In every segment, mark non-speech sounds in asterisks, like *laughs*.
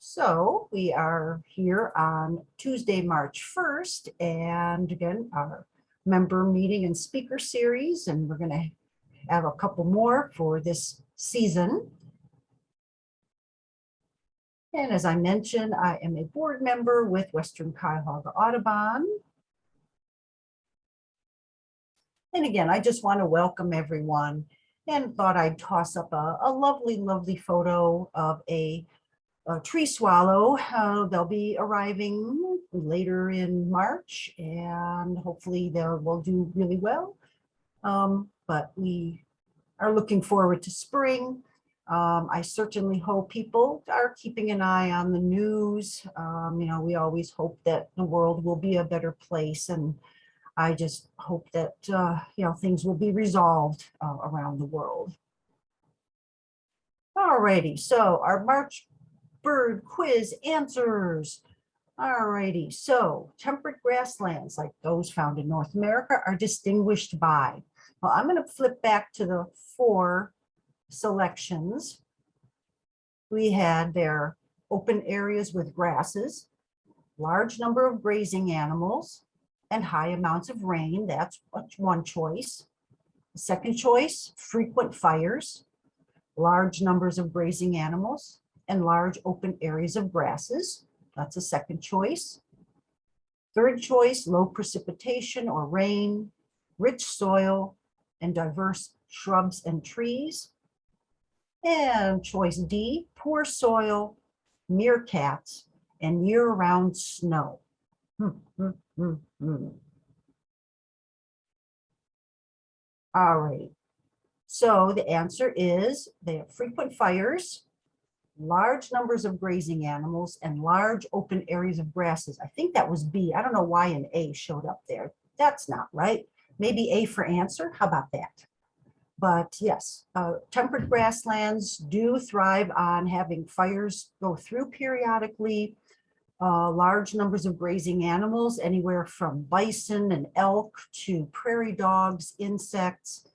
So we are here on Tuesday, March 1st, and again, our member meeting and speaker series, and we're going to have a couple more for this season. And as I mentioned, I am a board member with Western Cuyahoga Audubon. And again, I just want to welcome everyone and thought I'd toss up a, a lovely, lovely photo of a uh, tree swallow. Uh, they'll be arriving later in March and hopefully they will do really well. Um, but we are looking forward to spring. Um, I certainly hope people are keeping an eye on the news. Um, you know, we always hope that the world will be a better place and I just hope that, uh, you know, things will be resolved uh, around the world. Alrighty, so our March bird quiz answers. Alrighty, so temperate grasslands like those found in North America are distinguished by. Well, I'm going to flip back to the four selections. We had their open areas with grasses, large number of grazing animals, and high amounts of rain. That's one choice. Second choice, frequent fires, large numbers of grazing animals, and large open areas of grasses. That's a second choice. Third choice, low precipitation or rain, rich soil, and diverse shrubs and trees. And choice D, poor soil, meerkats, and year-round snow. Hmm, hmm, hmm, hmm. All right. So the answer is they have frequent fires, large numbers of grazing animals and large open areas of grasses. I think that was B. I don't know why an A showed up there. That's not right. Maybe A for answer. How about that? But yes, uh, temperate grasslands do thrive on having fires go through periodically, uh, large numbers of grazing animals, anywhere from bison and elk to prairie dogs, insects,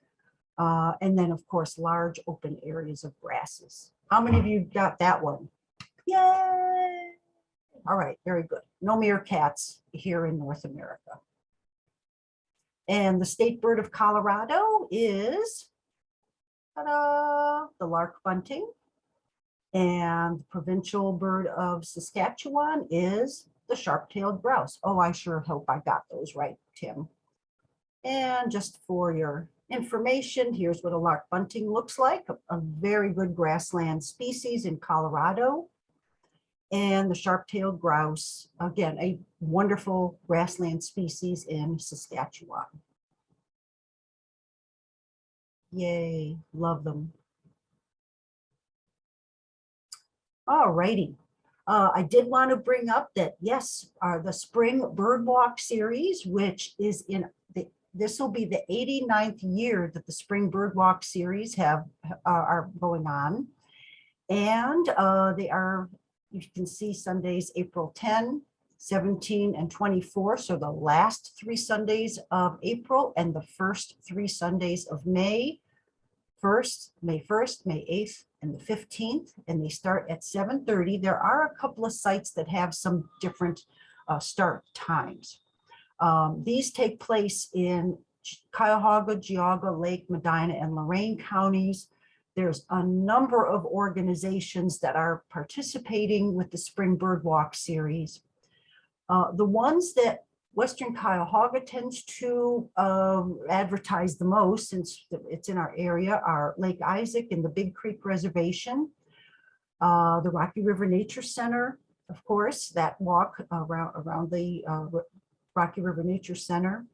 uh, and then of course, large open areas of grasses. How many of you got that one? Yay! All right, very good. No meerkats here in North America. And the state bird of Colorado is the lark bunting. And the provincial bird of Saskatchewan is the sharp-tailed grouse. Oh, I sure hope I got those right, Tim. And just for your information, here's what a lark bunting looks like, a, a very good grassland species in Colorado. And the sharp-tailed grouse, again, a wonderful grassland species in Saskatchewan. Yay, love them. All righty. Uh, I did want to bring up that, yes, uh, the Spring Bird Walk series, which is in this will be the 89th year that the Spring Bird Walk series have uh, are going on. And uh, they are, you can see Sundays, April 10, 17 and 24. So the last three Sundays of April and the first three Sundays of May. 1st, May 1st, May 8th, and the 15th, and they start at 7.30. There are a couple of sites that have some different uh, start times. Um, these take place in Cuyahoga, Geauga, Lake, Medina, and Lorain counties. There's a number of organizations that are participating with the Spring Bird Walk series. Uh, the ones that Western Cuyahoga tends to um, advertise the most since it's in our area are Lake Isaac and the Big Creek Reservation, uh, the Rocky River Nature Center, of course, that walk around, around the uh, Rocky River Nature Center,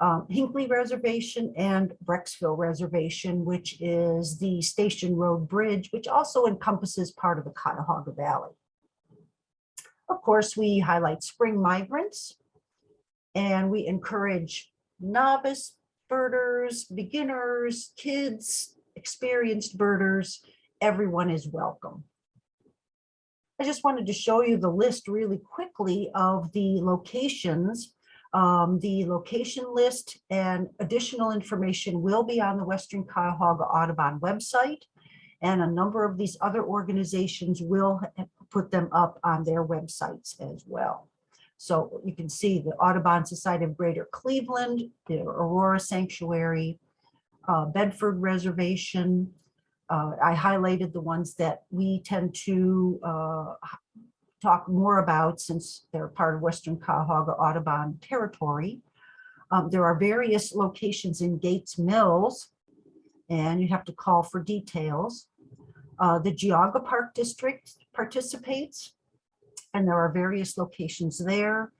um, Hinckley Reservation and Brecksville Reservation, which is the Station Road Bridge, which also encompasses part of the Cuyahoga Valley. Of course, we highlight spring migrants, and we encourage novice birders, beginners, kids, experienced birders, everyone is welcome. I just wanted to show you the list really quickly of the locations. Um, the location list and additional information will be on the Western Cuyahoga Audubon website. And a number of these other organizations will put them up on their websites as well. So you can see the Audubon Society of Greater Cleveland, the Aurora Sanctuary, uh, Bedford Reservation. Uh, I highlighted the ones that we tend to uh, talk more about since they're part of Western Cuyahoga Audubon territory. Um, there are various locations in Gates Mills, and you have to call for details. Uh, the Geauga Park District participates, and there are various locations there.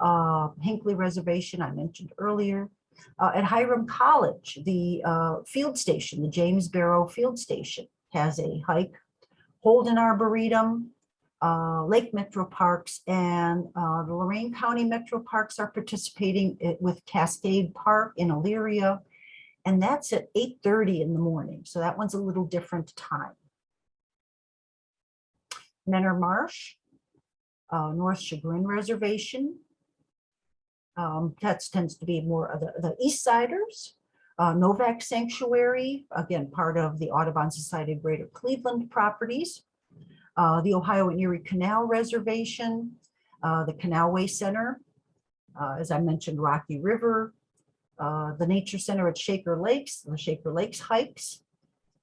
Uh, Hinckley Reservation, I mentioned earlier. Uh, at Hiram College, the uh, field station, the James Barrow Field Station has a hike. Holden Arboretum, uh, Lake Metro Parks and uh, the Lorain County Metro Parks are participating with Cascade Park in Elyria. And that's at 8:30 in the morning. So that one's a little different time. Mentor Marsh, uh, North Chagrin Reservation. Um, that tends to be more of the, the East Siders. Uh, Novak Sanctuary, again, part of the Audubon Society of Greater Cleveland properties. Uh, the Ohio and Erie Canal Reservation, uh, the Canalway Center, uh, as I mentioned, Rocky River, uh, the Nature Center at Shaker Lakes, the Shaker Lakes hikes,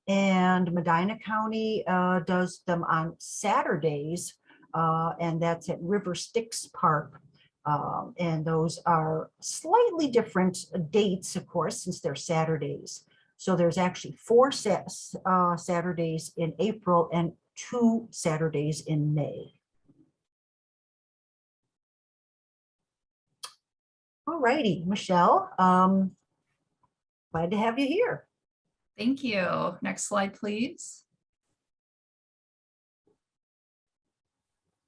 and Medina County uh, does them on Saturdays, and that's at River Styx Park. Um, And those are slightly different dates, of course, since they're Saturdays. So there's actually four uh, Saturdays in April and two Saturdays in May. All righty, Michelle, um, glad to have you here. Thank you. Next slide, please.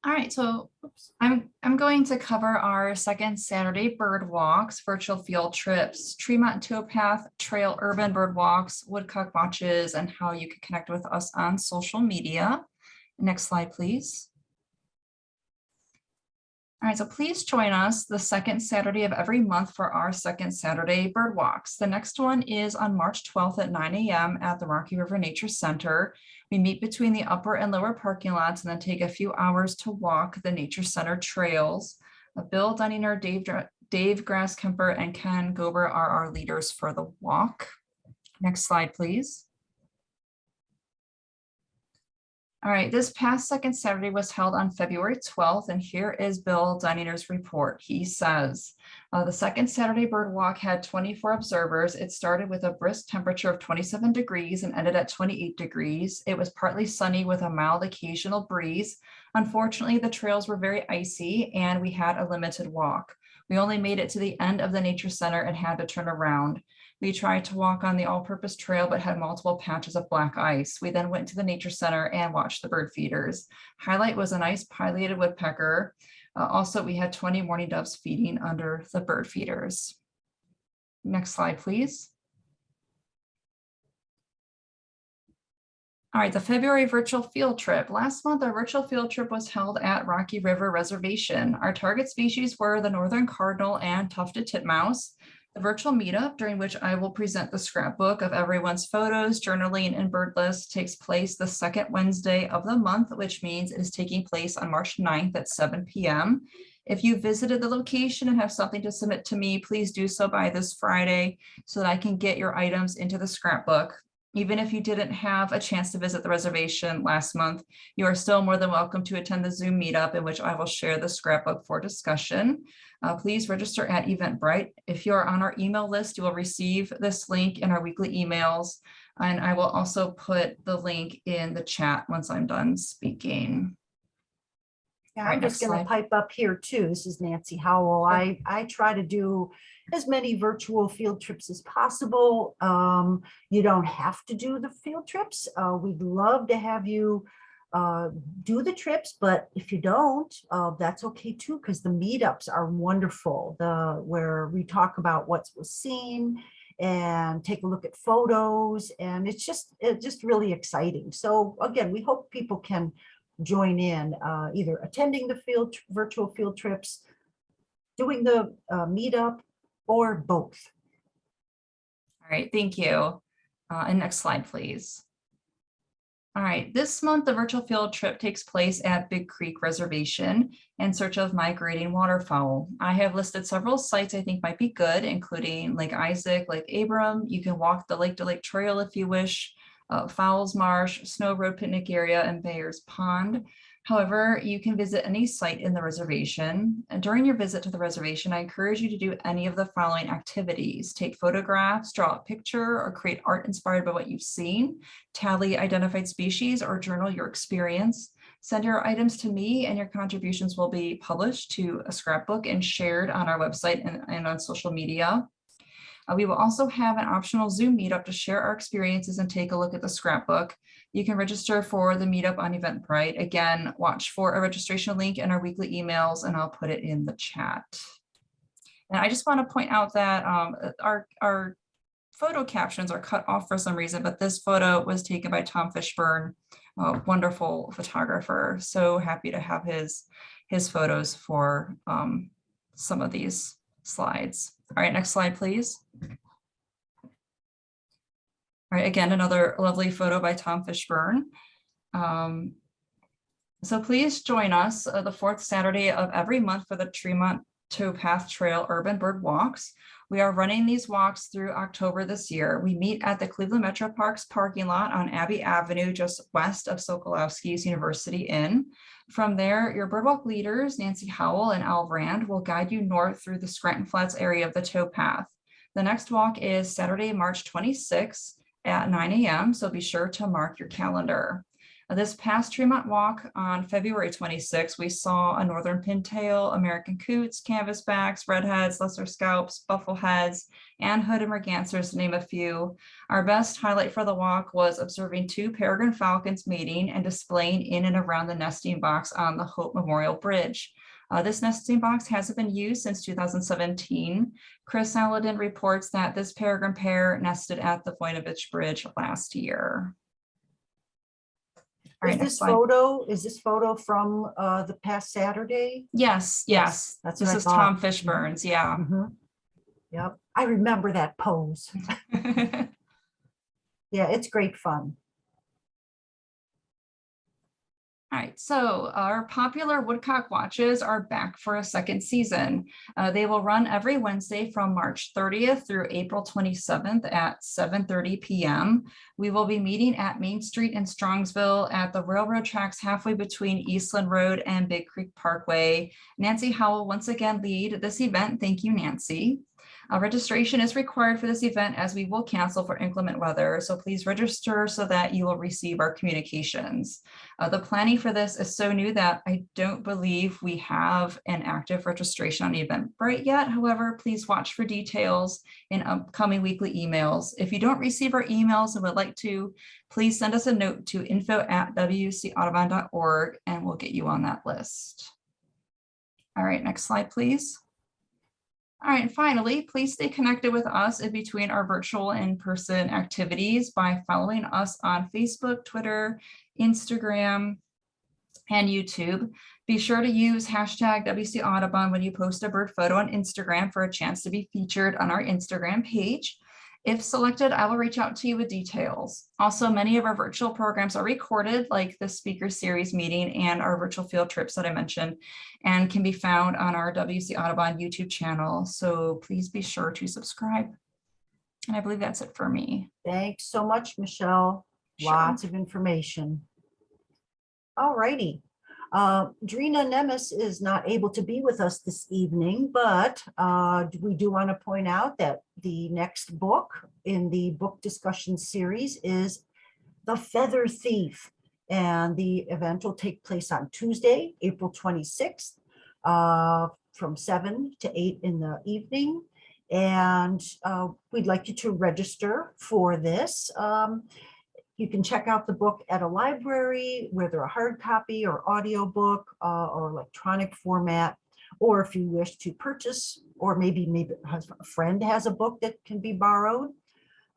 All right, so oops, I'm, I'm going to cover our second Saturday bird walks, virtual field trips, Tremont Towpath Trail Urban Bird Walks, Woodcock Watches, and how you can connect with us on social media. Next slide, please. All right, so please join us the second Saturday of every month for our second Saturday bird walks. The next one is on March 12th at 9 a.m. at the Rocky River Nature Center. We meet between the upper and lower parking lots and then take a few hours to walk the Nature Center trails. Uh, Bill Dunninger, Dave, Dave Grasskemper, and Ken Gober are our leaders for the walk. Next slide, please. All right, this past second Saturday was held on February 12th, and here is Bill Dunninger's report. He says, uh, the second Saturday bird walk had 24 observers. It started with a brisk temperature of 27 degrees and ended at 28 degrees. It was partly sunny with a mild occasional breeze. Unfortunately, the trails were very icy and we had a limited walk. We only made it to the end of the nature center and had to turn around. We tried to walk on the all-purpose trail, but had multiple patches of black ice. We then went to the nature center and watched the bird feeders. Highlight was a nice pileated woodpecker. Uh, also, we had 20 mourning doves feeding under the bird feeders. Next slide, please. All right, the February virtual field trip. Last month, our virtual field trip was held at Rocky River Reservation. Our target species were the northern cardinal and tufted titmouse. The virtual meetup during which I will present the scrapbook of everyone's photos, journaling, and bird list takes place the second Wednesday of the month, which means it is taking place on March 9th at 7 p.m. If you visited the location and have something to submit to me, please do so by this Friday so that I can get your items into the scrapbook. Even if you didn't have a chance to visit the reservation last month, you are still more than welcome to attend the Zoom meetup in which I will share the scrapbook for discussion. Uh, please register at Eventbrite. If you are on our email list, you will receive this link in our weekly emails. And I will also put the link in the chat once I'm done speaking. Yeah, right, I'm just gonna slide. pipe up here too. This is Nancy Howell. I, I try to do as many virtual field trips as possible. Um, you don't have to do the field trips. Uh, we'd love to have you uh, do the trips, but if you don't, uh, that's okay too, because the meetups are wonderful. The, where we talk about what was seen and take a look at photos and it's just, it's just really exciting. So again, we hope people can join in, uh, either attending the field, virtual field trips, doing the uh, meetup, or both. All right, thank you. Uh, and next slide, please. All right, this month, the virtual field trip takes place at Big Creek Reservation in search of migrating waterfowl. I have listed several sites I think might be good, including Lake Isaac, Lake Abram. You can walk the Lake to Lake Trail if you wish, uh, Fowles Marsh, Snow Road Picnic Area, and Bayers Pond. However, you can visit any site in the reservation. And during your visit to the reservation, I encourage you to do any of the following activities. Take photographs, draw a picture, or create art inspired by what you've seen. Tally identified species or journal your experience. Send your items to me and your contributions will be published to a scrapbook and shared on our website and, and on social media. Uh, we will also have an optional Zoom meetup to share our experiences and take a look at the scrapbook. You can register for the meetup on Eventbrite. Again, watch for a registration link in our weekly emails and I'll put it in the chat. And I just want to point out that um, our, our photo captions are cut off for some reason, but this photo was taken by Tom Fishburne, a wonderful photographer. So happy to have his, his photos for um, some of these slides. All right, next slide, please. All right, again, another lovely photo by Tom Fishburne. Um, so please join us uh, the fourth Saturday of every month for the Tremont Towpath Trail Urban Bird Walks. We are running these walks through October this year. We meet at the Cleveland Metro Parks parking lot on Abbey Avenue, just west of Sokolowski's University Inn. From there, your birdwalk leaders, Nancy Howell and Al Rand, will guide you north through the Scranton Flats area of the towpath. The next walk is Saturday, March 26th at 9 a.m. So be sure to mark your calendar. This past Tremont walk on February 26, we saw a northern pintail, American coots, canvasbacks, redheads, lesser scaups, buffleheads, and hooded mergansers, to name a few. Our best highlight for the walk was observing two peregrine falcons mating and displaying in and around the nesting box on the Hope Memorial Bridge. Uh, this nesting box hasn't been used since 2017. Chris Saladin reports that this peregrine pair nested at the Voinovich Bridge last year. All Is right, this photo, is this photo from uh, the past Saturday? Yes, yes, That's this is Tom. Fishburne's, yeah. Mhm. Yep, I remember that pose. *laughs* Yeah, it's great fun. All right, so our popular Woodcock watches are back for a second season. Uh, they will run every Wednesday from March 30th through April 27th at 7:30 PM. We will be meeting at Main Street in Strongsville at the railroad tracks halfway between Eastland Road and Big Creek Parkway. Nancy Howell once again lead this event. Thank you, Nancy. Uh, registration is required for this event as we will cancel for inclement weather, so please register so that you will receive our communications. Uh, the planning for this is so new that I don't believe we have an active registration on Eventbrite yet. However, please watch for details in upcoming weekly emails. If you don't receive our emails and would like to, please send us a note to info at wcaudubon.org and we'll get you on that list. All right, next slide, please. All right, finally, please stay connected with us in between our virtual and in-person activities by following us on Facebook, Twitter, Instagram, and YouTube. Be sure to use hashtag WC Audubon when you post a bird photo on Instagram for a chance to be featured on our Instagram page. If selected, I will reach out to you with details. Also, many of our virtual programs are recorded, like the speaker series meeting and our virtual field trips that I mentioned, and can be found on our WC Audubon YouTube channel. So please be sure to subscribe. And I believe that's it for me. Thanks so much, Michelle. Sure. Lots of information. All righty. Uh, Drina Nemes is not able to be with us this evening, but uh, we do want to point out that the next book in the book discussion series is The Feather Thief. And the event will take place on Tuesday, April 26th, uh, from 7 to 8 in the evening. And uh, we'd like you to register for this. Um, you can check out the book at a library, whether a hard copy or audiobook uh, or electronic format. Or if you wish to purchase, or maybe maybe a friend has a book that can be borrowed.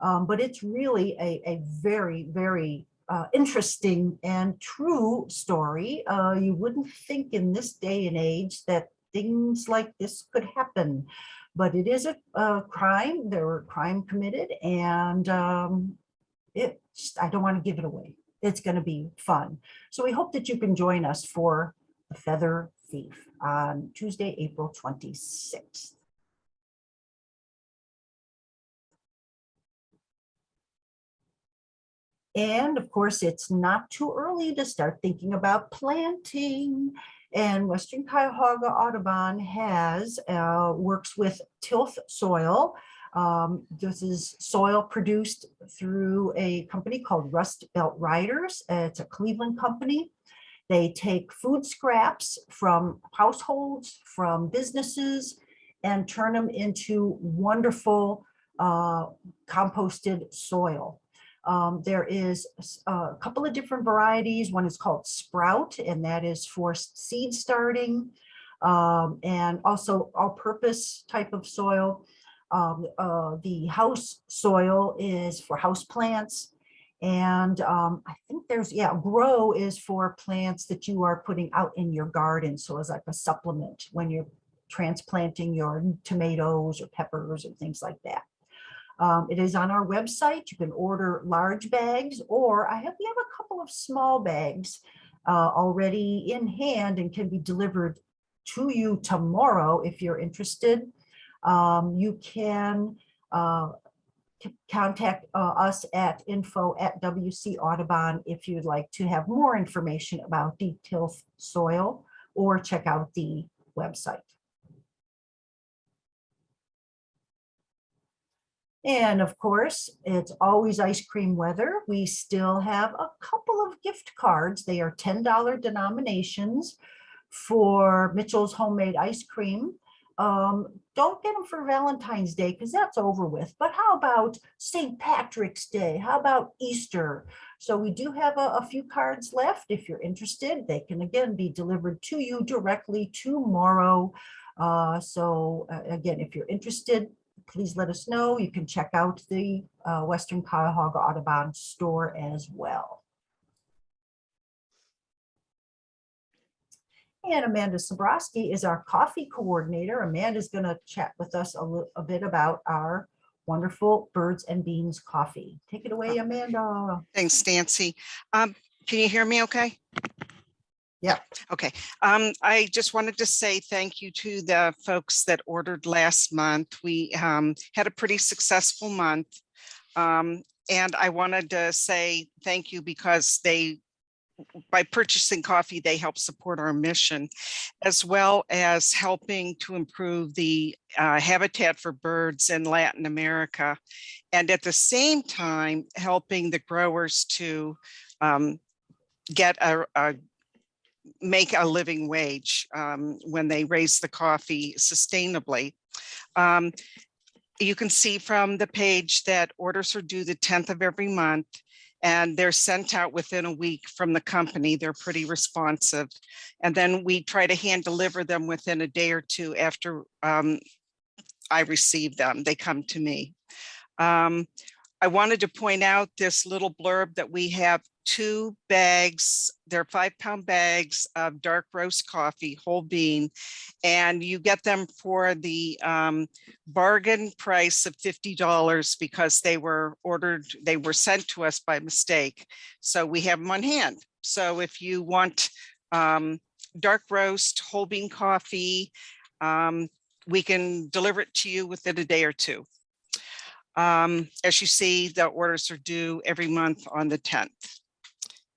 Um, but it's really a, a very, very uh, interesting and true story. Uh, you wouldn't think in this day and age that things like this could happen. But it is a, a crime, there were crime committed and um, it, I don't want to give it away. it's going to be fun. So we hope that you can join us for the Feather Thief on Tuesday, April 26th. And of course, it's not too early to start thinking about planting. And Western Cuyahoga Audubon has, uh, works with tilth soil. Um, this is soil produced through a company called Rust Belt Riders. It's a Cleveland company. They take food scraps from households, from businesses, and turn them into wonderful uh, composted soil. Um, there is a couple of different varieties. One is called Sprout, and that is for seed starting. um, and also all-purpose type of soil. Um, uh, the house soil is for house plants. And um, I think there's, yeah, grow is for plants that you are putting out in your garden. So it's like a supplement when you're transplanting your tomatoes or peppers or things like that. Um, it is on our website. You can order large bags or I have, we have a couple of small bags uh, already in hand and can be delivered to you tomorrow if you're interested. Um, you can uh, contact uh, us at info at WC Audubon if you'd like to have more information about detailed soil or check out the website. And of course, it's always ice cream weather. We still have a couple of gift cards. They are $10 denominations for Mitchell's Homemade Ice Cream. Um, don't get them for Valentine's Day because that's over with. But how about St. Patrick's Day? How about Easter? So we do have a, a few cards left. If you're interested, they can again be delivered to you directly tomorrow. Uh, so uh, again, if you're interested, please let us know. You can check out the uh, Western Cuyahoga Audubon store as well. And Amanda Sobrowski is our coffee coordinator. Amanda's going to chat with us a little a bit about our wonderful Birds and Beans coffee. Take it away, Amanda. Thanks, Nancy. Um, can you hear me okay? Yeah. Okay, um, I just wanted to say thank you to the folks that ordered last month. We um had a pretty successful month. Um, and I wanted to say thank you because they by purchasing coffee, they help support our mission, as well as helping to improve the uh, habitat for birds in Latin America. And at the same time, helping the growers to um, get a, a make a living wage um, when they raise the coffee sustainably. Um, you can see from the page that orders are due the 10th of every month and they're sent out within a week from the company. They're pretty responsive. And then we try to hand deliver them within a day or two after um, I receive them. They come to me. Um, I wanted to point out this little blurb that we have two bags, they're five pound bags of dark roast coffee, whole bean, and you get them for the um, bargain price of $50 because they were ordered, they were sent to us by mistake. So we have them on hand. So if you want um, dark roast, whole bean coffee, um, we can deliver it to you within a day or two. Um, as you see, the orders are due every month on the 10th.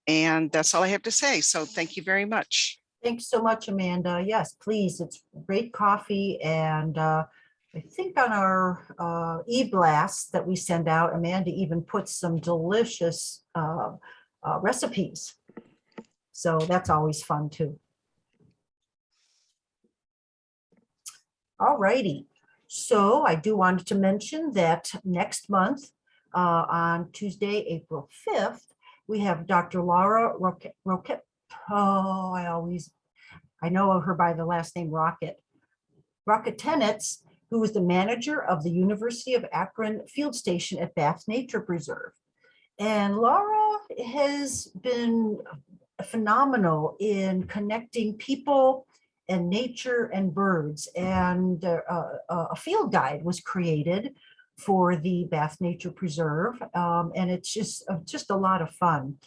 And that's all I have to say. So thank you very much. Thanks so much, Amanda. Yes, please. It's great coffee and uh, I think on our uh, e-blast that we send out, Amanda even puts some delicious uh, uh, recipes. So that's always fun too. All righty. So I do want to mention that next month, uh, on Tuesday, April 5th, we have Dr. Laura Roquette, oh, I always, I know her by the last name Rocket. Roketenetz, who is the manager of the University of Akron Field Station at Bath Nature Preserve. And Laura has been phenomenal in connecting people and nature and birds. And uh, uh, a field guide was created for the Bath Nature Preserve. um, and it's just, uh, just a lot of fun.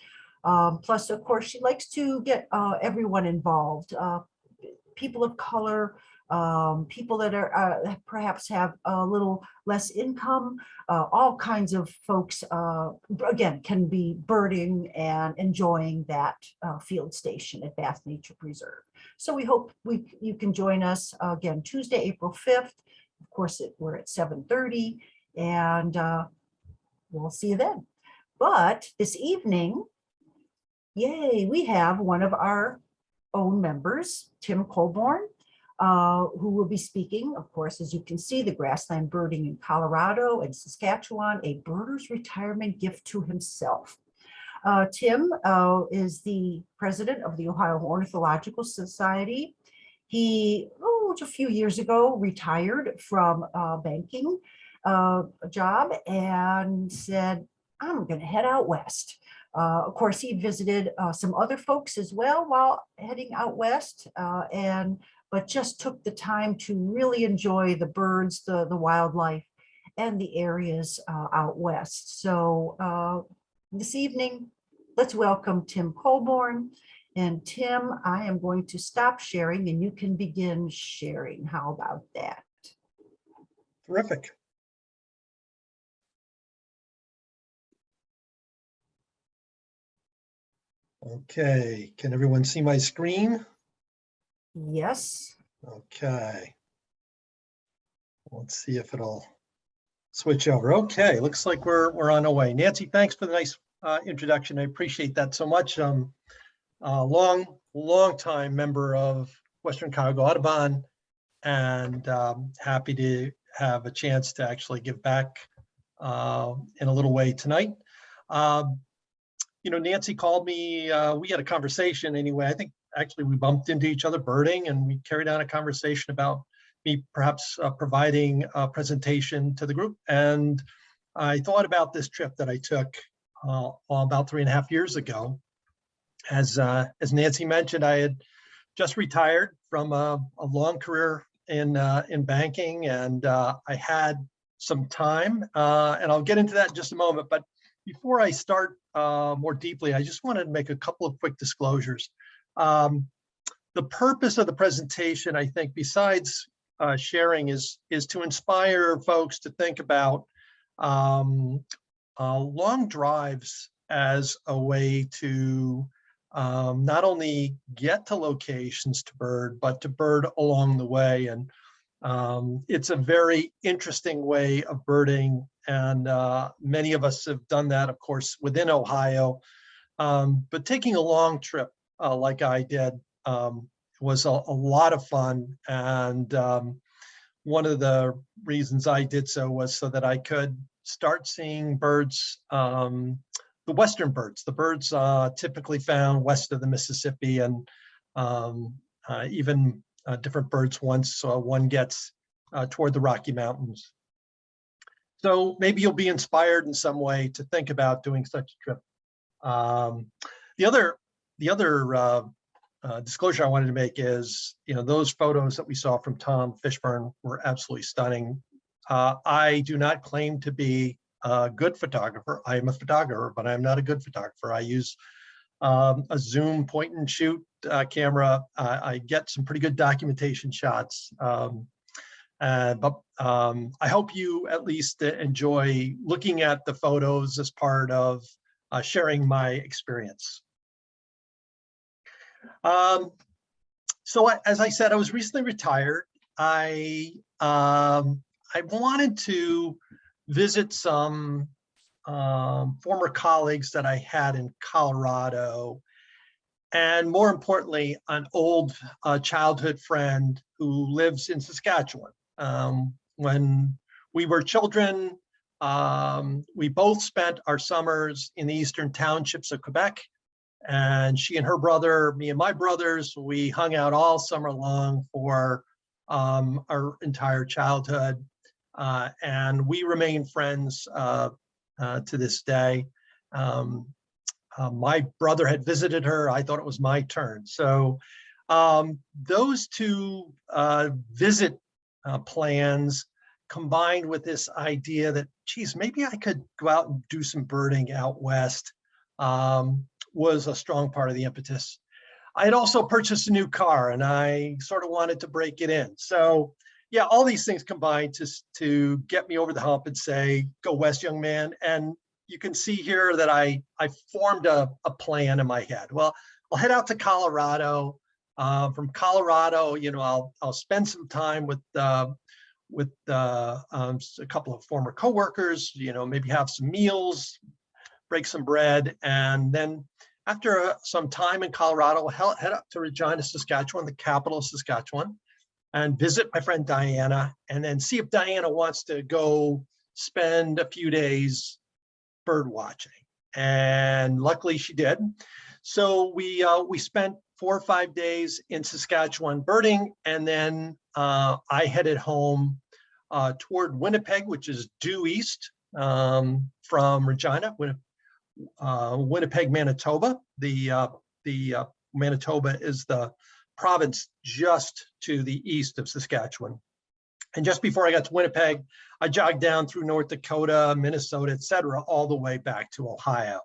Um, plus, of course, she likes to get uh, everyone involved, uh, people of color, um, people that are uh, perhaps have a little less income, uh, all kinds of folks, uh, again, can be birding and enjoying that uh, field station at Bath Nature Preserve. So we hope we you can join us again Tuesday, April 5th. Of course, it, we're at 7:30 and uh, we'll see you then. But this evening, yay, we have one of our own members, Tim Colborn, uh, who will be speaking, of course, as you can see, the grassland birding in Colorado and Saskatchewan, a birder's retirement gift to himself. Uh, Tim uh, is the president of the Ohio Ornithological Society. He, oh, a few years ago, retired from uh, banking uh, job and said, I'm going to head out west. Uh, of course, he visited uh, some other folks as well while heading out west uh, and but just took the time to really enjoy the birds, the, the wildlife and the areas uh, out west. So uh, this evening, let's welcome Tim Colborn. And Tim, I am going to stop sharing and you can begin sharing. How about that? Terrific. Okay, can everyone see my screen? Yes. Okay. Let's see if it'll switch over. Okay, looks like we're, we're on our way. Nancy, thanks for the nice uh, introduction. I appreciate that so much. Um, a long, long time member of Western Cuyahoga Audubon and um, happy to have a chance to actually give back uh, in a little way tonight. Um, you know, Nancy called me, uh, we had a conversation anyway. I think actually we bumped into each other birding and we carried on a conversation about me perhaps uh, providing a presentation to the group. And I thought about this trip that I took uh, about three and a half years ago. As, uh, as Nancy mentioned, I had just retired from a, a long career in, uh, in banking and uh, I had some time uh, and I'll get into that in just a moment. But before I start more deeply, I just wanted to make a couple of quick disclosures. Um, the purpose of the presentation, I think, besides uh, sharing, is is to inspire folks to think about um, uh, long drives as a way to um, not only get to locations to bird, but to bird along the way. And um, it's a very interesting way of birding. And uh, many of us have done that, of course, within Ohio. Um, but taking a long trip uh, like I did um, was a, a, lot of fun. And um, one of the reasons I did so was so that I could start seeing birds, um, the Western birds, the birds uh, typically found west of the Mississippi and um, uh, even uh, different birds once one gets uh, toward the Rocky Mountains. So maybe you'll be inspired in some way to think about doing such a trip. Um, the other, the other uh, uh, disclosure I wanted to make is, you know, those photos that we saw from Tom Fishburne were absolutely stunning. Uh, I do not claim to be a good photographer. I am a photographer, but I'm not a good photographer. I use um, a zoom point and shoot uh, camera. I get some pretty good documentation shots. Um, uh, but um, I hope you at least enjoy looking at the photos as part of uh, sharing my experience. Um, so I, as I said, I was recently retired. I um, I wanted to visit some um, former colleagues that I had in Colorado, and more importantly, an old uh, childhood friend who lives in Saskatchewan. Um, when we were children, um, we both spent our summers in the eastern townships of Quebec. And she and her brother, me and my brothers, we hung out all summer long for um, our entire childhood. Uh, and we remain friends uh, uh, to this day. Um, uh, my brother had visited her. I thought it was my turn. So um, those two uh, visit uh, plans combined with this idea that, geez, maybe I could go out and do some birding out west, um, was a strong part of the impetus. I had also purchased a new car and I sort of wanted to break it in. So yeah, all these things combined to, to get me over the hump and say, go west, young man. And you can see here that I, I formed a, a plan in my head. Well, I'll head out to Colorado. Uh, from Colorado, you know, I'll, I'll spend some time with, uh, with uh, um, a couple of former coworkers, you know, maybe have some meals, break some bread, and then after uh, some time in Colorado, I'll head up to Regina, Saskatchewan, the capital of Saskatchewan, and visit my friend Diana, and then see if Diana wants to go spend a few days bird watching. And luckily she did. So we uh, we spent four or five days in Saskatchewan birding, and then uh, I headed home uh, toward Winnipeg, which is due east um, from Regina, uh, Winnipeg, Manitoba. The uh, the uh, Manitoba is the province just to the east of Saskatchewan. And just before I got to Winnipeg, I jogged down through North Dakota, Minnesota, et cetera, all the way back to Ohio.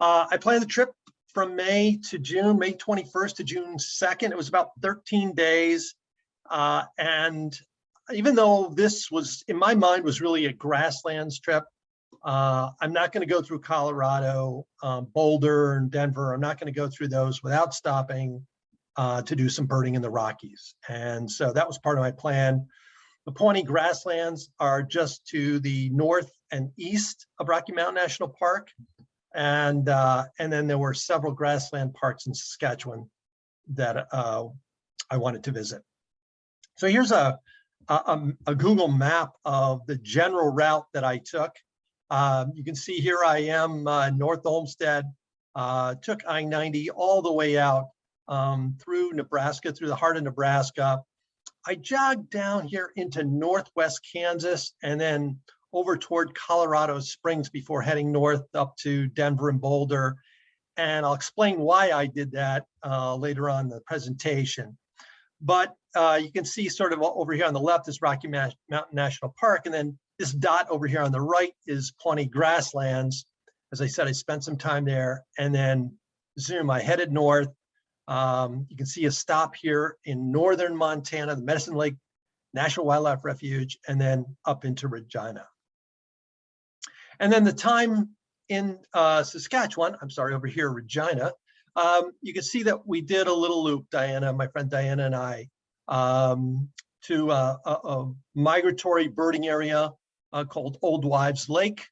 Uh, I planned the trip from May to June, May 21st to June 2nd. It was about 13 days. Uh, and even though this was, in my mind, was really a grasslands trip, uh, I'm not going to go through Colorado, um, Boulder and Denver. I'm not going to go through those without stopping uh, to do some birding in the Rockies. And so that was part of my plan. The Pawnee grasslands are just to the north and east of Rocky Mountain National Park. And, uh, and then there were several grassland parks in Saskatchewan that uh, I wanted to visit. So here's a, a, a- a Google map of the general route that I took. Um, you can see here I am, uh, North Olmsted, uh, took I-90 all the way out um, through Nebraska, through the heart of Nebraska. I jogged down here into Northwest Kansas and then over toward Colorado Springs before heading north up to Denver and Boulder. And I'll explain why I did that uh, later on in the presentation. But uh, you can see sort of over here on the left is Rocky Mountain National Park. And then this dot over here on the right is Pawnee Grasslands. As I said, I spent some time there and then zoom, I headed north. Um, you can see a stop here in northern Montana, the Medicine Lake National Wildlife Refuge, and then up into Regina. And then the time in uh, Saskatchewan, I'm sorry, over here, Regina, um, you can see that we did a little loop, Diana, my friend Diana and I, um, to uh, a, a migratory birding area uh, called Old Wives Lake,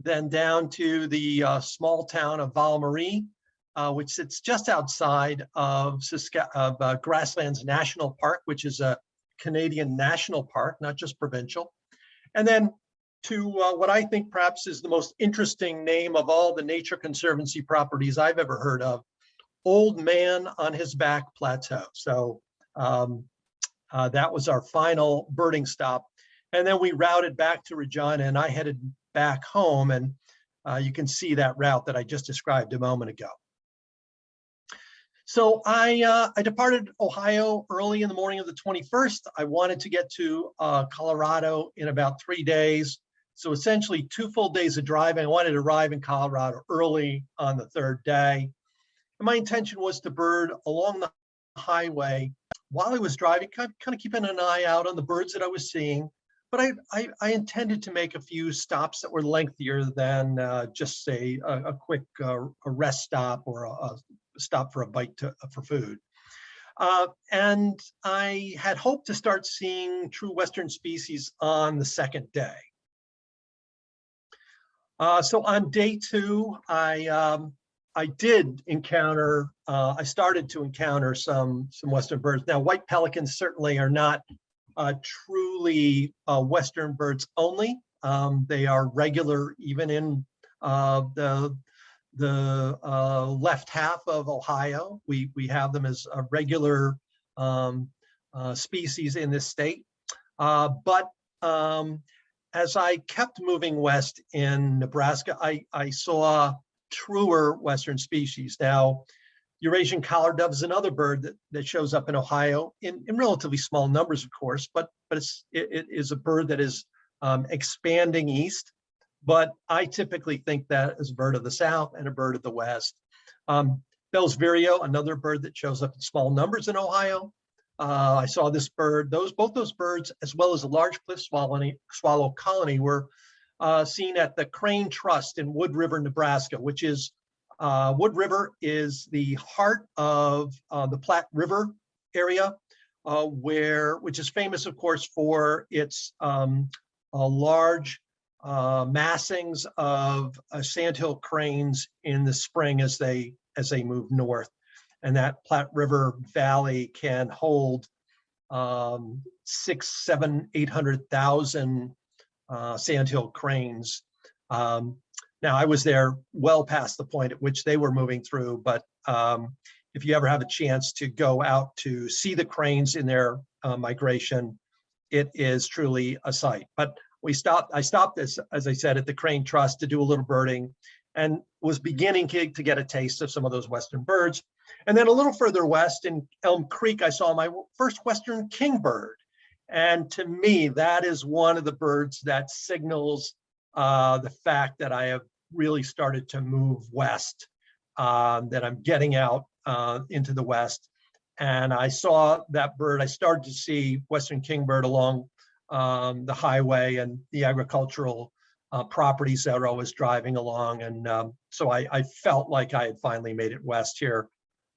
then down to the uh, small town of Val Marie, uh, which sits just outside of, Saska- of uh, Grasslands National Park, which is a Canadian national park, not just provincial. And then to uh, what I think perhaps is the most interesting name of all the Nature Conservancy properties I've ever heard of, Old Man on His Back Plateau. So um, uh, that was our final birding stop. And then we routed back to Regina and I headed back home and uh, you can see that route that I just described a moment ago. So I, uh, I departed Ohio early in the morning of the 21st. I wanted to get to uh, Colorado in about three days. So essentially two full days of driving. I wanted to arrive in Colorado early on the third day. And my intention was to bird along the highway while I was driving, kind of, kind of keeping an eye out on the birds that I was seeing. But I, I, I intended to make a few stops that were lengthier than uh, just say a, a quick uh, a rest stop or a, a stop for a bite to, for food. Uh, and I had hoped to start seeing true Western species on the second day. Uh, so on day two, I um, I did encounter, uh, I started to encounter some some Western birds. Now, white pelicans certainly are not uh, truly uh, Western birds only. Um, they are regular even in uh, the the uh, left half of Ohio. We we have them as a regular um, uh, species in this state. Uh, but um, as I kept moving west in Nebraska, I, I saw truer Western species. Now, Eurasian collar dove is another bird that, that shows up in Ohio in, in relatively small numbers, of course, but, but it's, it, it is a bird that is um, expanding east. But I typically think that as a bird of the South and a bird of the West. Um, Bell's Vireo, another bird that shows up in small numbers in Ohio. Uh, I saw this bird, those, both those birds, as well as a large cliff swallow, swallow colony were uh, seen at the Crane Trust in Wood River, Nebraska, which is, uh, Wood River is the heart of uh, the Platte River area, uh, where, which is famous, of course, for its um, uh, large uh, massings of uh, sandhill cranes in the spring as they as they move north. And that Platte River Valley can hold um, six, seven, eight hundred thousand sandhill cranes. Um, now, I was there well past the point at which they were moving through, but um, if you ever have a chance to go out to see the cranes in their uh, migration, it is truly a sight. But we stopped, I stopped this, as I said, at the Crane Trust to do a little birding and was beginning to, get a taste of some of those Western birds. And then a little further west in Elm Creek, I saw my first Western kingbird. And to me, that is one of the birds that signals uh, the fact that I have really started to move west, um, that I'm getting out uh, into the west. And I saw that bird, I started to see Western kingbird along um, the highway and the agricultural uh, properties that I was driving along. And um, so I, I, felt like I had finally made it west here,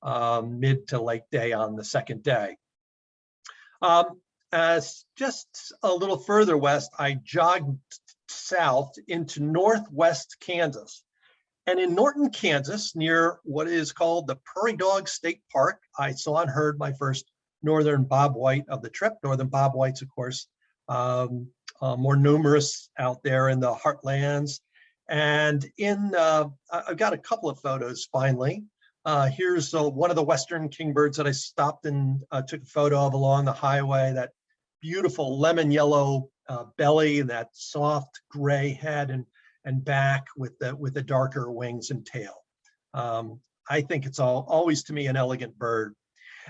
um, mid to late day on the second day. Um, as just a little further west, I jogged south into northwest Kansas. And in Norton, Kansas, near what is called the Prairie Dog State Park, I saw and heard my first northern bobwhite of the trip. Northern bobwhites, of course, um, uh, more numerous out there in the heartlands. And in, uh, I've got a couple of photos finally. Uh, here's uh, one of the Western kingbirds that I stopped and uh, took a photo of along the highway, that beautiful lemon yellow uh, belly that soft gray head and, and back with the, with the darker wings and tail. Um, I think it's all always to me an elegant bird.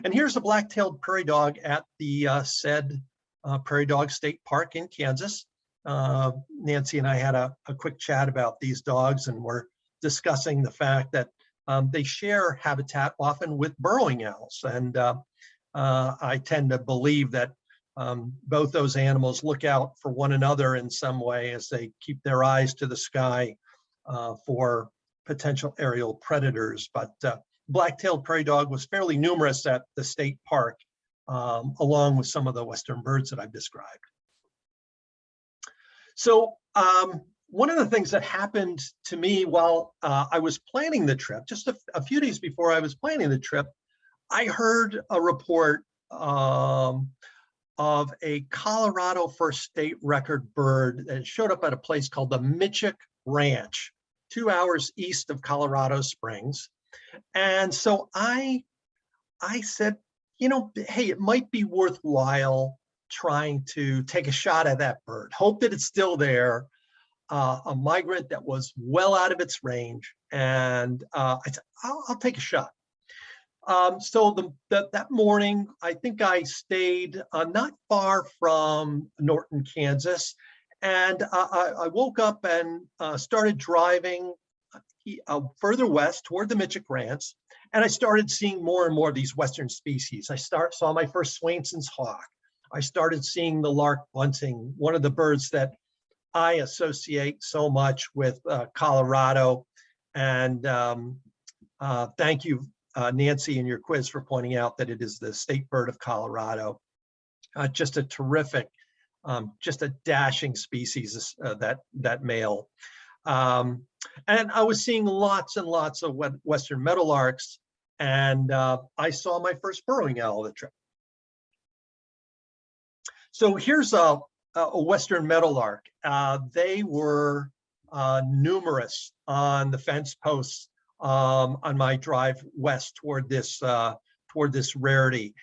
And here's a black-tailed prairie dog at the uh, said uh, Prairie Dog State Park in Kansas. Uh, Nancy and I had a, a, quick chat about these dogs and we're discussing the fact that um, they share habitat often with burrowing owls. And uh, uh I tend to believe that um, both those animals look out for one another in some way as they keep their eyes to the sky uh, for potential aerial predators. But uh, black-tailed prairie dog was fairly numerous at the state park, um, along with some of the western birds that I've described. So um, one of the things that happened to me while uh, I was planning the trip, just a, a, few days before I was planning the trip, I heard a report um, of a Colorado first state record bird that showed up at a place called the Mitchick Ranch, two hours east of Colorado Springs. And so I, I said, you know, hey, it might be worthwhile trying to take a shot at that bird. Hope that it's still there. Uh, a migrant that was well out of its range. And uh, I said, I'll, I'll take a shot. Um, so the, the, that morning, I think I stayed uh, not far from Norton, Kansas, and uh, I, I, woke up and uh, started driving uh, further west toward the Mitchick Ranch, and I started seeing more and more of these western species. I start saw my first Swainson's hawk. I started seeing the lark bunting, one of the birds that I associate so much with uh, Colorado. And um, uh, thank you uh, Nancy in your quiz for pointing out that it is the state bird of Colorado. Uh, just a terrific, um, just a dashing species, uh, that, that male. Um, and I was seeing lots and lots of Western meadowlarks and uh, I saw my first burrowing owl of the trip. So here's a, a Western meadowlark. Uh, they were uh, numerous on the fence posts um, on my drive west toward this uh, toward this rarity.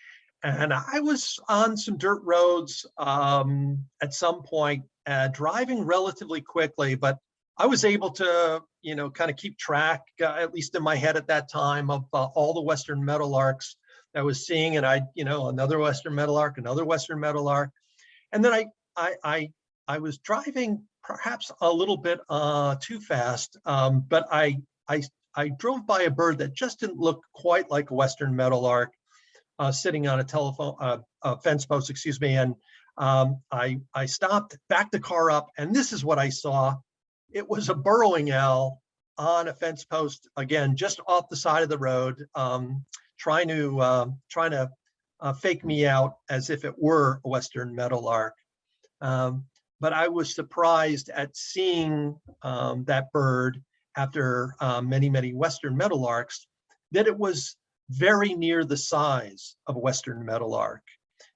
And I was on some dirt roads um, at some point, uh, driving relatively quickly, but I was able to, you know, kind of keep track, uh, at least in my head at that time, of uh, all the Western meadowlarks that I was seeing. And I, you know, another Western meadowlark, another Western meadowlark. And then I, I, I, I was driving perhaps a little bit uh, too fast, um, but I, I I drove by a bird that just didn't look quite like a Western meadowlark uh, sitting on a telephone, uh, a fence post, excuse me, and um, I, I stopped, backed the car up, and this is what I saw. It was a burrowing owl on a fence post, again, just off the side of the road, um, trying to, uh, trying to uh, fake me out as if it were a Western meadowlark. Um, but I was surprised at seeing um, that bird after uh, many, many Western meadowlarks, that it was very near the size of a Western meadowlark.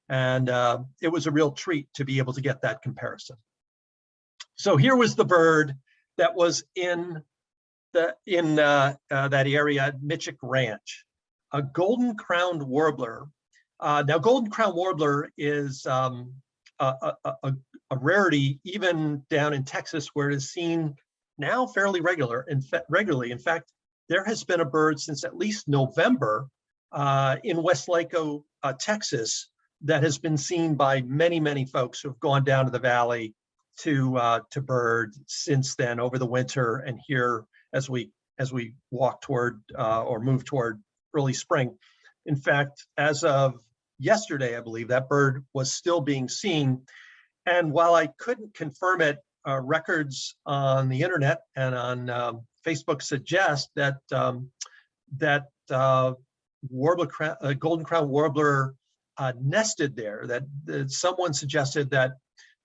And uh, it was a real treat to be able to get that comparison. So here was the bird that was in the in uh, uh, that area at Mitchick Ranch, a golden crowned warbler. Uh, now, golden crowned warbler is um, a, a, a, a rarity even down in Texas, where it is seen now fairly regular fa- regularly. In fact, there has been a bird since at least November uh, in Weslaco, uh, Texas, that has been seen by many, many folks who have gone down to the valley to uh, to bird since then over the winter and here as we as we walk toward uh, or move toward early spring. In fact, as of yesterday, I believe that bird was still being seen. And while I couldn't confirm it, uh, records on the internet and on um, Facebook suggest that um, that uh, warbler, uh, golden crown warbler uh, nested there. That, that someone suggested that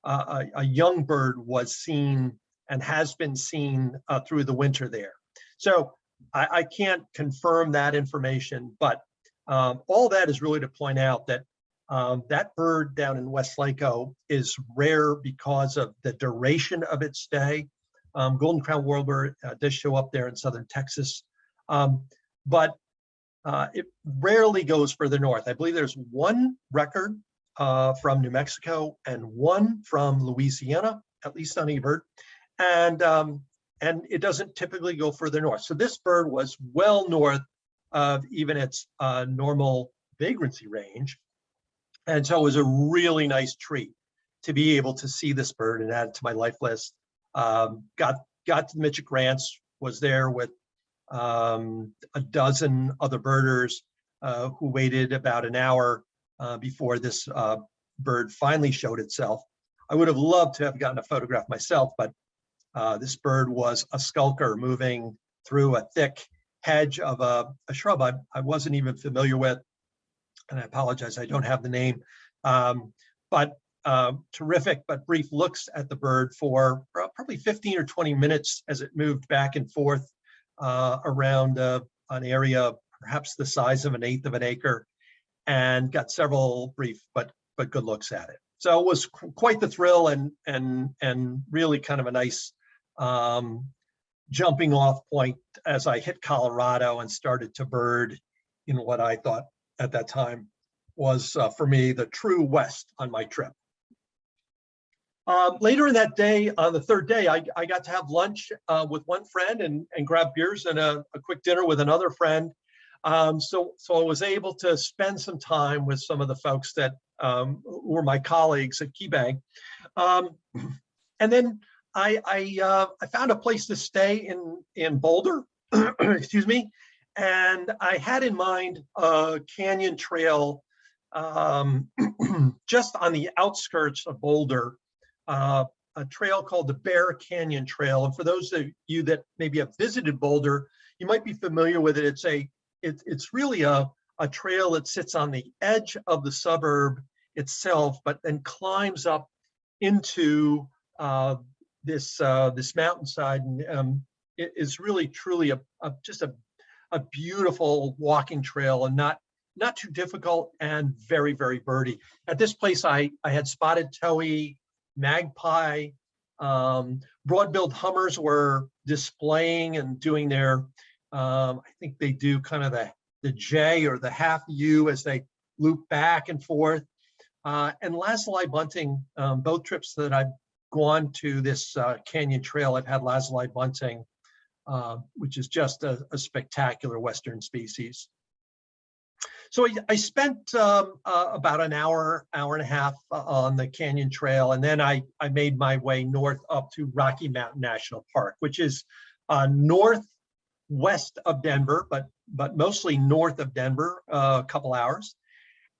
uh, a, a young bird was seen and has been seen uh, through the winter there. So I, I can't confirm that information, but um, all that is really to point out that um, that bird down in Weslaco is rare because of the duration of its stay. Um, Golden Crown Warbler uh, does show up there in southern Texas, um, but uh, it rarely goes further north. I believe there's one record uh, from New Mexico and one from Louisiana, at least on eBird, and um, and it doesn't typically go further north. So this bird was well north of even its uh, normal vagrancy range. And so it was a really nice treat to be able to see this bird and add it to my life list. Um, got got to Mitchick Ranch, was there with um, a dozen other birders uh, who waited about an hour uh, before this uh, bird finally showed itself. I would have loved to have gotten a photograph myself, but uh, this bird was a skulker moving through a thick hedge of a, a shrub I, I wasn't even familiar with. And I apologize, I don't have the name. Um, but uh, terrific, but brief looks at the bird for probably 15 or 20 minutes as it moved back and forth uh, around uh, an area perhaps the size of an eighth of an acre and got several brief but but good looks at it. So it was qu- quite the thrill and and and really kind of a nice um, jumping off point as I hit Colorado and started to bird in what I thought at that time was uh, for me the true West on my trip. Um, later in that day, on the third day, I, I got to have lunch uh, with one friend and, and grab beers and a, a quick dinner with another friend. Um, so, so I was able to spend some time with some of the folks that um, were my colleagues at KeyBank. Um, and then I, I, uh, I found a place to stay in, in Boulder, *clears throat* excuse me, and I had in mind a canyon trail um, *clears throat* just on the outskirts of Boulder, uh, a trail called the Bear Canyon Trail. And for those of you that maybe have visited Boulder, you might be familiar with it. It's a, it, it's really a, a trail that sits on the edge of the suburb itself, but then climbs up into uh, this uh, this mountainside, and um, it is really truly a, a just a a beautiful walking trail, and not not too difficult, and very very birdy. At this place, I I had spotted towhee, magpie, um, broad-billed hummers were displaying and doing their. Um, I think they do kind of the the J or the half U as they loop back and forth. Uh, and lazuli bunting, um, both trips that I've gone to this uh, canyon trail, I've had lazuli bunting, uh, which is just a, a, spectacular Western species. So I, I spent um, uh, about an hour, hour and a half uh, on the canyon trail, and then I, I made my way north up to Rocky Mountain National Park, which is uh, northwest west of Denver, but, but mostly north of Denver, uh, a couple hours.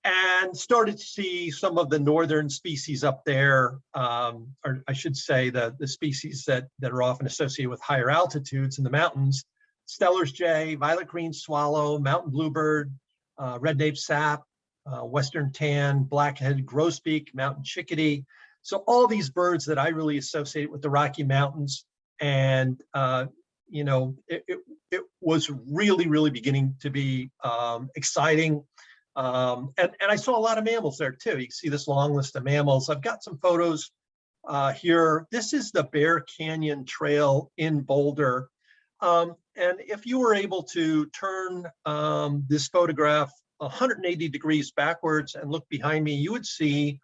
And started to see some of the northern species up there, um, or I should say the, the species that, that are often associated with higher altitudes in the mountains. Steller's jay, violet green swallow, mountain bluebird, uh, red nape sap, uh, western tan, black-headed grosbeak, mountain chickadee. So all these birds that I really associate with the Rocky Mountains. And, uh, you know, it, it, it was really, really beginning to be um, exciting. Um, and, and I saw a lot of mammals there too. You can see this long list of mammals. I've got some photos uh, here. This is the Bear Canyon Trail in Boulder. Um, and if you were able to turn um, this photograph 180 degrees backwards and look behind me, you would see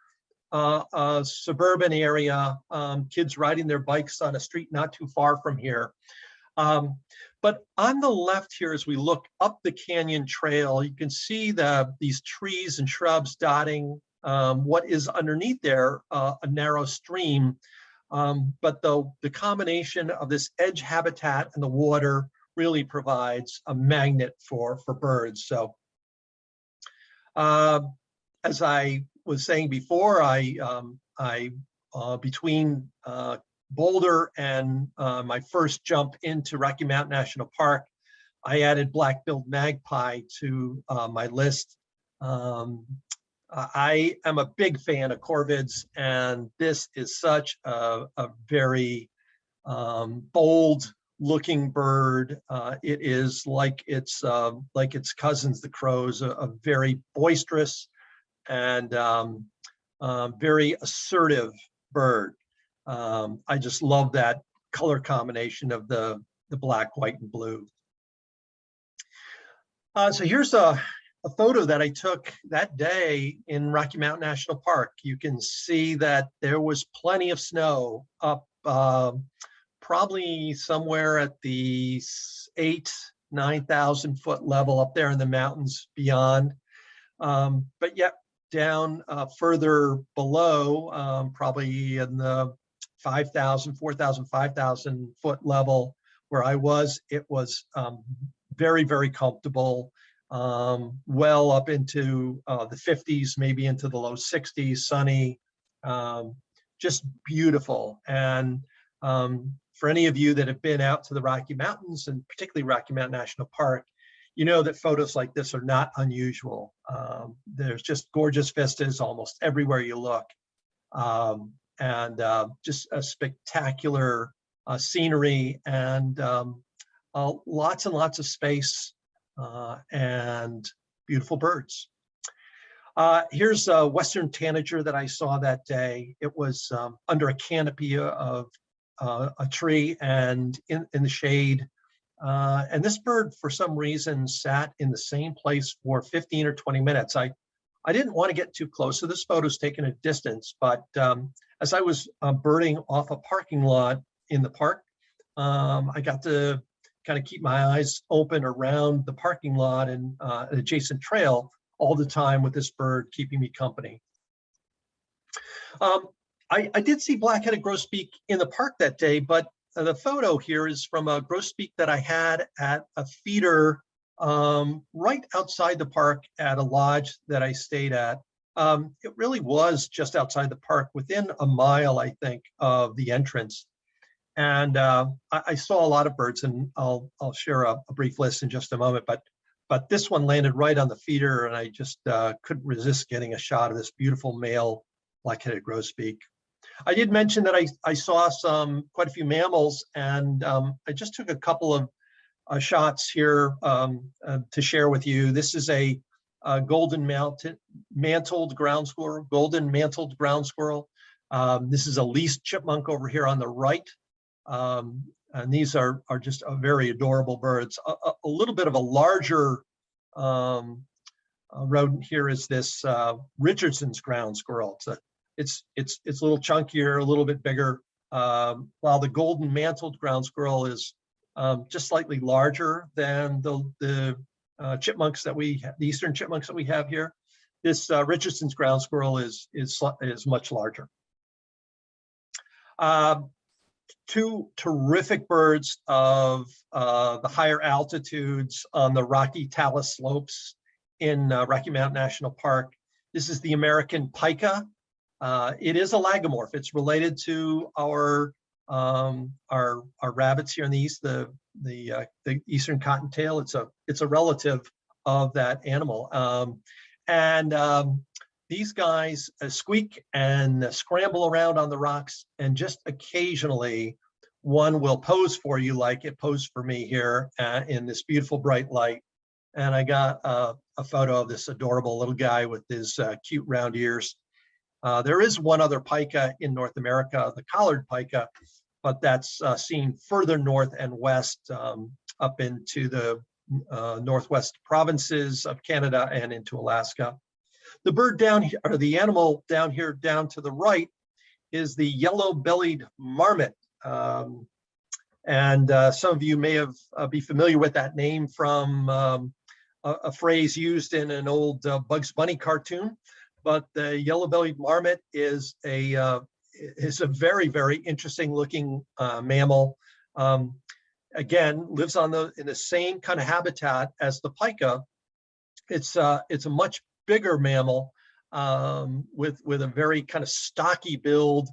uh, a suburban area, um, kids riding their bikes on a street not too far from here. Um, but on the left here, as we look up the canyon trail, you can see the, these trees and shrubs dotting um, what is underneath there, uh, a narrow stream. Um, but the, the combination of this edge habitat and the water really provides a magnet for, for birds. So uh, as I was saying before, I, um, I uh, between uh, Boulder and uh, my first jump into Rocky Mountain National Park, I added black-billed magpie to uh, my list. Um, I am a big fan of corvids, and this is such a, a very um, bold looking bird. Uh, it is like its uh, like its cousins, the crows, a, a very boisterous and um, uh, very assertive bird. Um, I just love that color combination of the, the black, white, and blue. Uh, so here's a, a photo that I took that day in Rocky Mountain National Park. You can see that there was plenty of snow up uh, probably somewhere at the eight, 9,000 foot level up there in the mountains beyond. Um, but yet down uh, further below, um, probably in the 5,000, 4,000, 5,000 foot level where I was, it was um, very, very comfortable, um, well up into uh, the 50s, maybe into the low 60s, sunny, um, just beautiful. And um, for any of you that have been out to the Rocky Mountains and particularly Rocky Mountain National Park, you know that photos like this are not unusual. Um, there's just gorgeous vistas almost everywhere you look. Um, and uh, just a spectacular uh, scenery and um, uh, lots and lots of space uh, and beautiful birds. Uh, here's a Western tanager that I saw that day. It was um, under a canopy of uh, a tree and in, in the shade. And this bird, for some reason, sat in the same place for 15 or 20 minutes. I, I didn't want to get too close, so this photo's taken at distance, but um, as I was uh, birding off a parking lot in the park, um, I got to kind of keep my eyes open around the parking lot and uh, adjacent trail all the time with this bird keeping me company. Um, I, I, did see black-headed grosbeak in the park that day, but uh, the photo here is from a grosbeak that I had at a feeder um, right outside the park at a lodge that I stayed at. Um, it really was just outside the park, within a mile, I think, of the entrance. And uh, I, I, saw a lot of birds, and I'll I'll share a, a, brief list in just a moment. But but this one landed right on the feeder, and I just uh, couldn't resist getting a shot of this beautiful male black-headed grosbeak. I did mention that I, I saw some quite a few mammals and um, I just took a couple of uh, shots here um, uh, to share with you. This is a, a golden mounted, mantled ground squirrel, golden mantled ground squirrel. Um, this is a least chipmunk over here on the right. Um, and these are, are just very adorable birds. A, a, a, little bit of a larger um, uh, rodent here is this uh, Richardson's ground squirrel. It's a it's it's it's a little chunkier, a little bit bigger. Um, while the golden mantled ground squirrel is um, just slightly larger than the the uh, chipmunks that we the eastern chipmunks that we have here. This uh, Richardson's ground squirrel is is is much larger. Uh, two terrific birds of uh, the higher altitudes on the Rocky Talus slopes in uh, Rocky Mountain National Park. This is the American pika. Uh, it is a lagomorph. It's related to our um, our our rabbits here in the east, the the uh, the eastern cottontail. It's a it's a relative of that animal. Um, and um, these guys uh, squeak and uh, scramble around on the rocks, and just occasionally one will pose for you like it posed for me here uh, in this beautiful bright light. And I got uh, a photo of this adorable little guy with his uh, cute round ears. Uh, there is one other pika in North America, the collared pika, but that's uh, seen further north and west um, up into the uh, northwest provinces of Canada and into Alaska. The bird down here, or the animal down here down to the right is the yellow-bellied marmot. Um, and uh, some of you may have uh, be familiar with that name from um, a, a phrase used in an old uh, Bugs Bunny cartoon. But the yellow-bellied marmot is a uh, is a very very interesting looking uh, mammal. Um, again, lives on the in the same kind of habitat as the pika. It's uh, it's a much bigger mammal um, with with a very kind of stocky build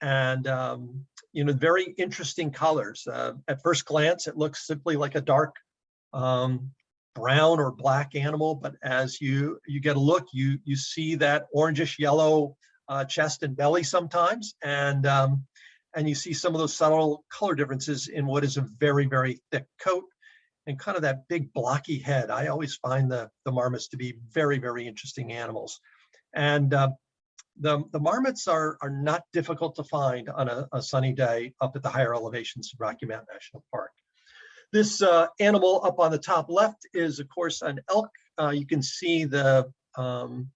and um, you know very interesting colors. Uh, at first glance, it looks simply like a dark um, brown or black animal, but as you you get a look, you you see that orangish yellow uh, chest and belly sometimes, and um, and you see some of those subtle color differences in what is a very very thick coat and kind of that big blocky head. I always find the the marmots to be very very interesting animals, and uh, the the marmots are are not difficult to find on a, a sunny day up at the higher elevations of Rocky Mountain National Park. This uh, animal up on the top left is, of course, an elk. Uh, you can see the um,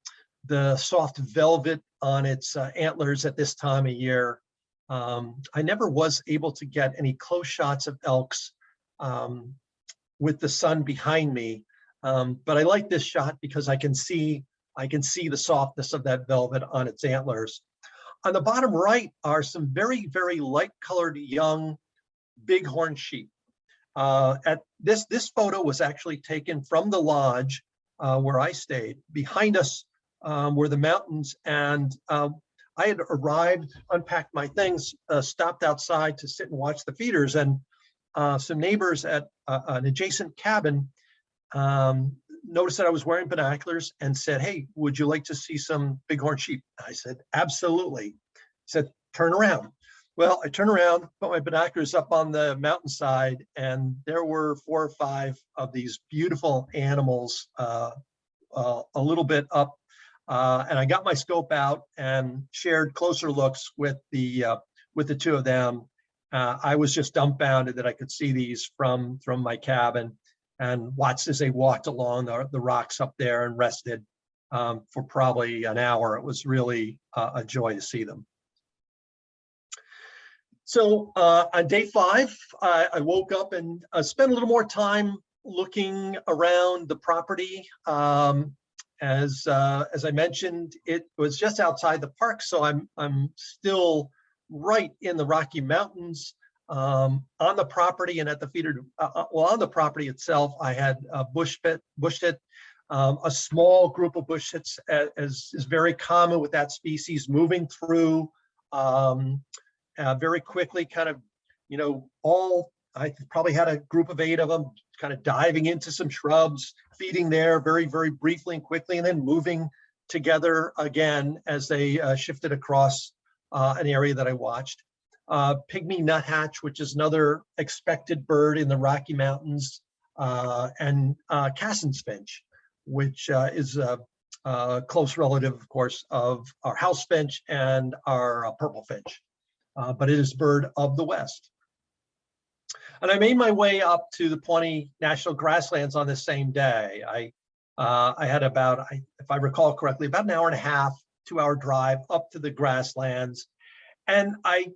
the soft velvet on its uh, antlers at this time of year. Um, I never was able to get any close shots of elks um, with the sun behind me, um, but I like this shot because I can see I can see the softness of that velvet on its antlers. On the bottom right are some very very light colored young bighorn sheep. Uh, at this, this photo was actually taken from the lodge uh, where I stayed. Behind us um, were the mountains and um, I had arrived, unpacked my things, uh, stopped outside to sit and watch the feeders and uh, some neighbors at uh, an adjacent cabin um, noticed that I was wearing binoculars and said, hey, would you like to see some bighorn sheep? I said, absolutely. He said, turn around. Well, I turned around, put my binoculars up on the mountainside, and there were four or five of these beautiful animals uh, uh, a little bit up. Uh, and I got my scope out and shared closer looks with the uh, with the two of them. Uh, I was just dumbfounded that I could see these from from my cabin and watched as they walked along the, the rocks up there and rested um, for probably an hour. It was really uh, a joy to see them. So uh, on day five, I, I woke up and uh, spent a little more time looking around the property. Um, as uh, as I mentioned, it was just outside the park, so I'm I'm still right in the Rocky Mountains um, on the property and at the feeder. Uh, uh well, on the property itself, I had a bush pit, bush um, a small group of bushtits, as is very common with that species, moving through. Um, uh, very quickly kind of, you know, all, I probably had a group of eight of them kind of diving into some shrubs, feeding there very, very briefly and quickly, and then moving together again as they uh, shifted across uh, an area that I watched. Uh, pygmy nuthatch, which is another expected bird in the Rocky Mountains, uh, and uh, Cassin's finch, which uh, is a, a, close relative, of course, of our house finch and our uh, purple finch but it is bird of the West. And I made my way up to the Pawnee National Grasslands on the same day. I uh, I had about, I, if I recall correctly, about an hour and a half, two hour drive up to the grasslands. And I,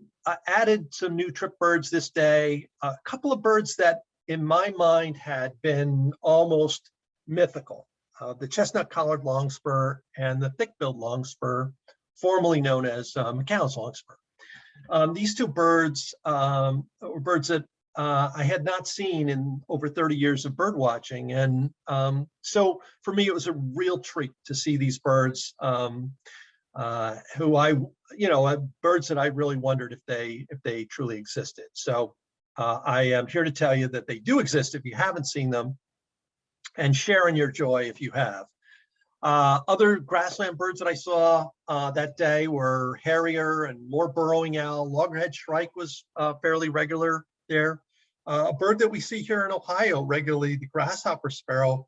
added some new trip birds this day, a couple of birds that in my mind had been almost mythical. Uh, the chestnut collared longspur and the thick-billed longspur, formerly known as uh, McCown's longspur. Um, these two birds um, were birds that uh, I had not seen in over 30 years of bird watching. And um, so for me, it was a real treat to see these birds um, uh, who I, you know, uh, birds that I really wondered if they if they truly existed. So uh, I am here to tell you that they do exist if you haven't seen them and share in your joy if you have. Uh, other grassland birds that I saw uh, that day were harrier and more burrowing owl. Loggerhead shrike was fairly regular there. Uh, a bird that we see here in Ohio regularly, the grasshopper sparrow.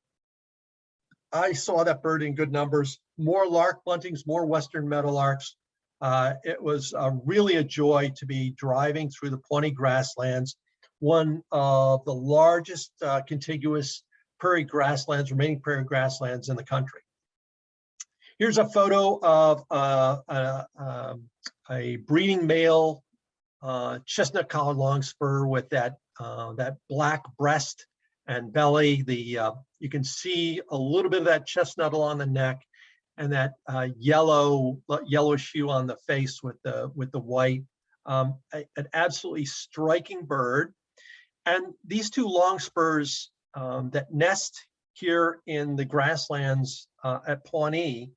I saw that bird in good numbers. More lark buntings, more western meadowlarks. Uh, it was uh, really a joy to be driving through the Pawnee grasslands, one of the largest uh, contiguous prairie grasslands, remaining prairie grasslands in the country. Here's a photo of uh, um, a breeding male uh, chestnut collared longspur with that uh, that black breast and belly. The uh, you can see a little bit of that chestnut along the neck, and that uh, yellow yellowish hue on the face with the with the white. Um, a- an absolutely striking bird. And these two longspurs um, that nest here in the grasslands uh, at Pawnee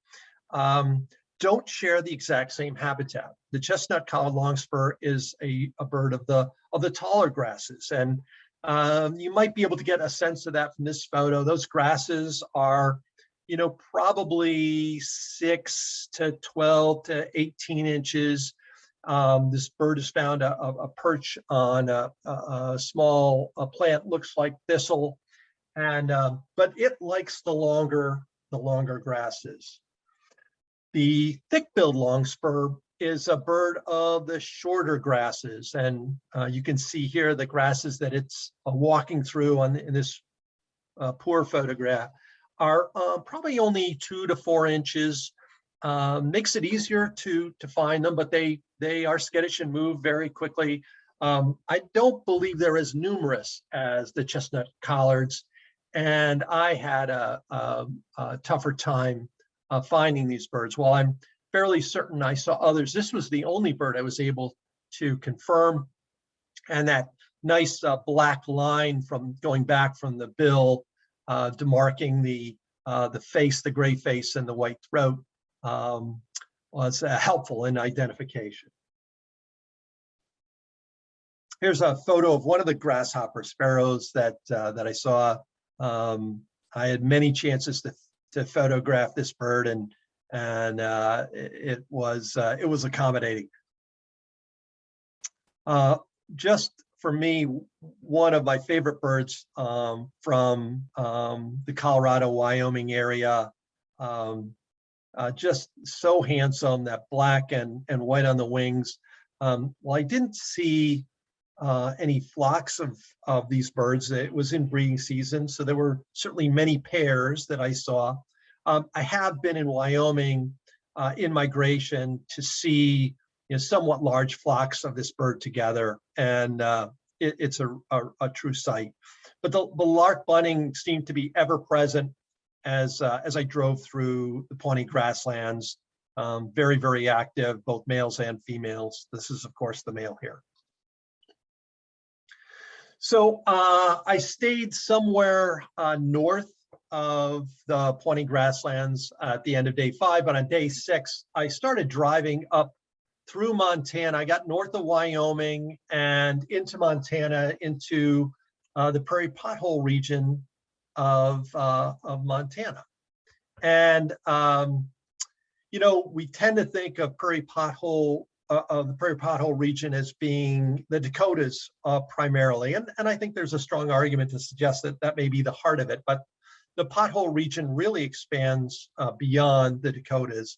um, don't share the exact same habitat. The chestnut collared longspur is a, a bird of the of the taller grasses, and um, you might be able to get a sense of that from this photo. Those grasses are, you know, probably six to 12 to 18 inches. Um, this bird has found a, a, perch on a, a, a small a plant, looks like thistle, and um, but it likes the longer the longer grasses. The thick-billed longspur is a bird of the shorter grasses, and uh, you can see here the grasses that it's uh, walking through on in this uh, poor photograph are uh, probably only two to four inches. Uh, makes it easier to to find them, but they they are skittish and move very quickly. Um, I don't believe they're as numerous as the chestnut collards, and I had a, a, a tougher time uh, finding these birds. While I'm fairly certain I saw others, this was the only bird I was able to confirm. And that nice uh, black line from going back from the bill, uh, demarking the uh, the face, the gray face, and the white throat um, was uh, helpful in identification. Here's a photo of one of the grasshopper sparrows that uh, that I saw. Um, I had many chances to to photograph this bird, and and uh, it, was uh, it was accommodating. Uh, just for me, one of my favorite birds um, from um, the Colorado, Wyoming area. Um, uh, just so handsome, that black and, and white on the wings. Um, well, I didn't see uh, any flocks of, of these birds. It was in breeding season, so there were certainly many pairs that I saw. Um, I have been in Wyoming uh, in migration to see you know, somewhat large flocks of this bird together, and uh, it, it's a, a, a, true sight. But the, the lark bunting seemed to be ever present as uh, as I drove through the Pawnee grasslands. Um, very, very active, both males and females. This is, of course, the male here. So uh, I stayed somewhere uh, north of the Pawnee grasslands at the end of day five, but on day six, I started driving up through Montana. I got north of Wyoming and into Montana, into uh, the prairie pothole region of, uh, of Montana. And, um, you know, we tend to think of prairie pothole, uh, of the prairie pothole region as being the Dakotas uh, primarily. And, and I think there's a strong argument to suggest that that may be the heart of it, but the pothole region really expands uh, beyond the Dakotas.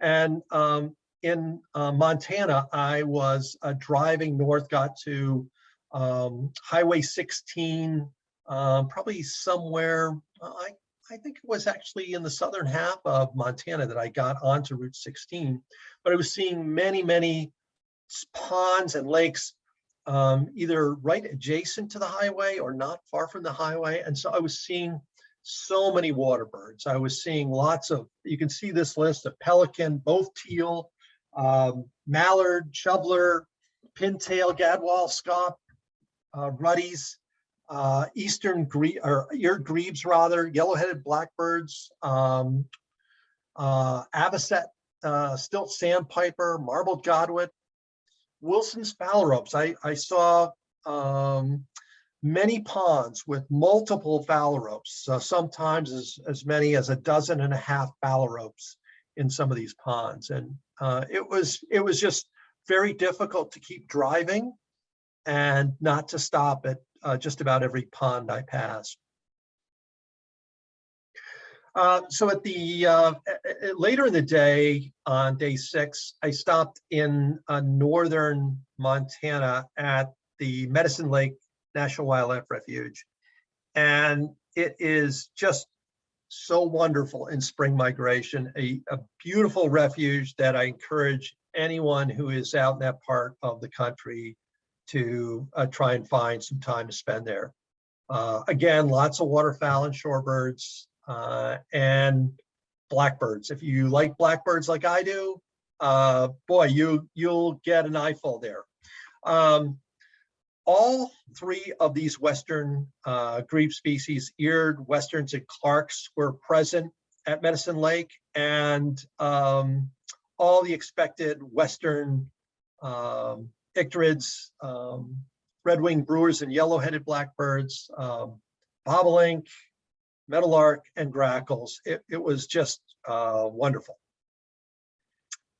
And um, in uh, Montana, I was uh, driving north, got to um, Highway 16, um, probably somewhere, uh, I, I think it was actually in the southern half of Montana that I got onto Route 16. But I was seeing many, many ponds and lakes um, either right adjacent to the highway or not far from the highway. And so I was seeing so many water birds. I was seeing lots of, you can see this list of pelican, both teal, um, mallard, shoveler, pintail, gadwall, scaup, uh, ruddies, uh, eastern gre, or eared grebes rather, yellow-headed blackbirds, um, uh, avocet, uh, stilt sandpiper, marbled godwit, Wilson's phalaropes. I, I saw, um, many ponds with multiple phalaropes, uh, sometimes as, as many as a dozen and a half phalaropes in some of these ponds. And uh, it was, it was just very difficult to keep driving and not to stop at uh, just about every pond I passed. Uh, so at the, uh, later in the day, on day six, I stopped in uh, northern Montana at the Medicine Lake National Wildlife Refuge. And it is just so wonderful in spring migration, a, a beautiful refuge that I encourage anyone who is out in that part of the country to uh, try and find some time to spend there. Uh, again, lots of waterfowl and shorebirds uh, and blackbirds. If you like blackbirds like I do, uh, boy, you you'll get an eyeful there. Um, all three of these western uh, grebe species, eared westerns and Clarks, were present at Medicine Lake, and um, all the expected western um, icterids, um, red-winged brewers and yellow-headed blackbirds, um, bobolink, meadowlark, and grackles. It, it was just uh, wonderful.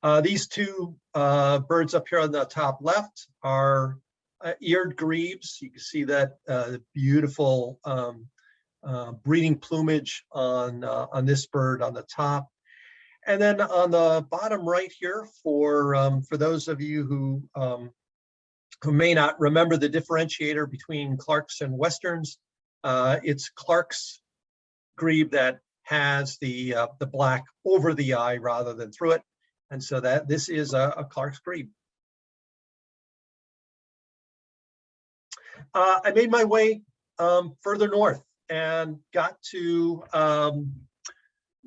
Uh, these two uh, birds up here on the top left are uh, eared grebes. You can see that uh, beautiful um, uh, breeding plumage on on this bird on the top. And then on the bottom right here, for um, for those of you who um, who may not remember the differentiator between Clarks and Westerns, uh, it's Clark's grebe that has the uh, the black over the eye rather than through it. And so that this is a, a Clark's grebe. Uh, I made my way um, further north and got to um,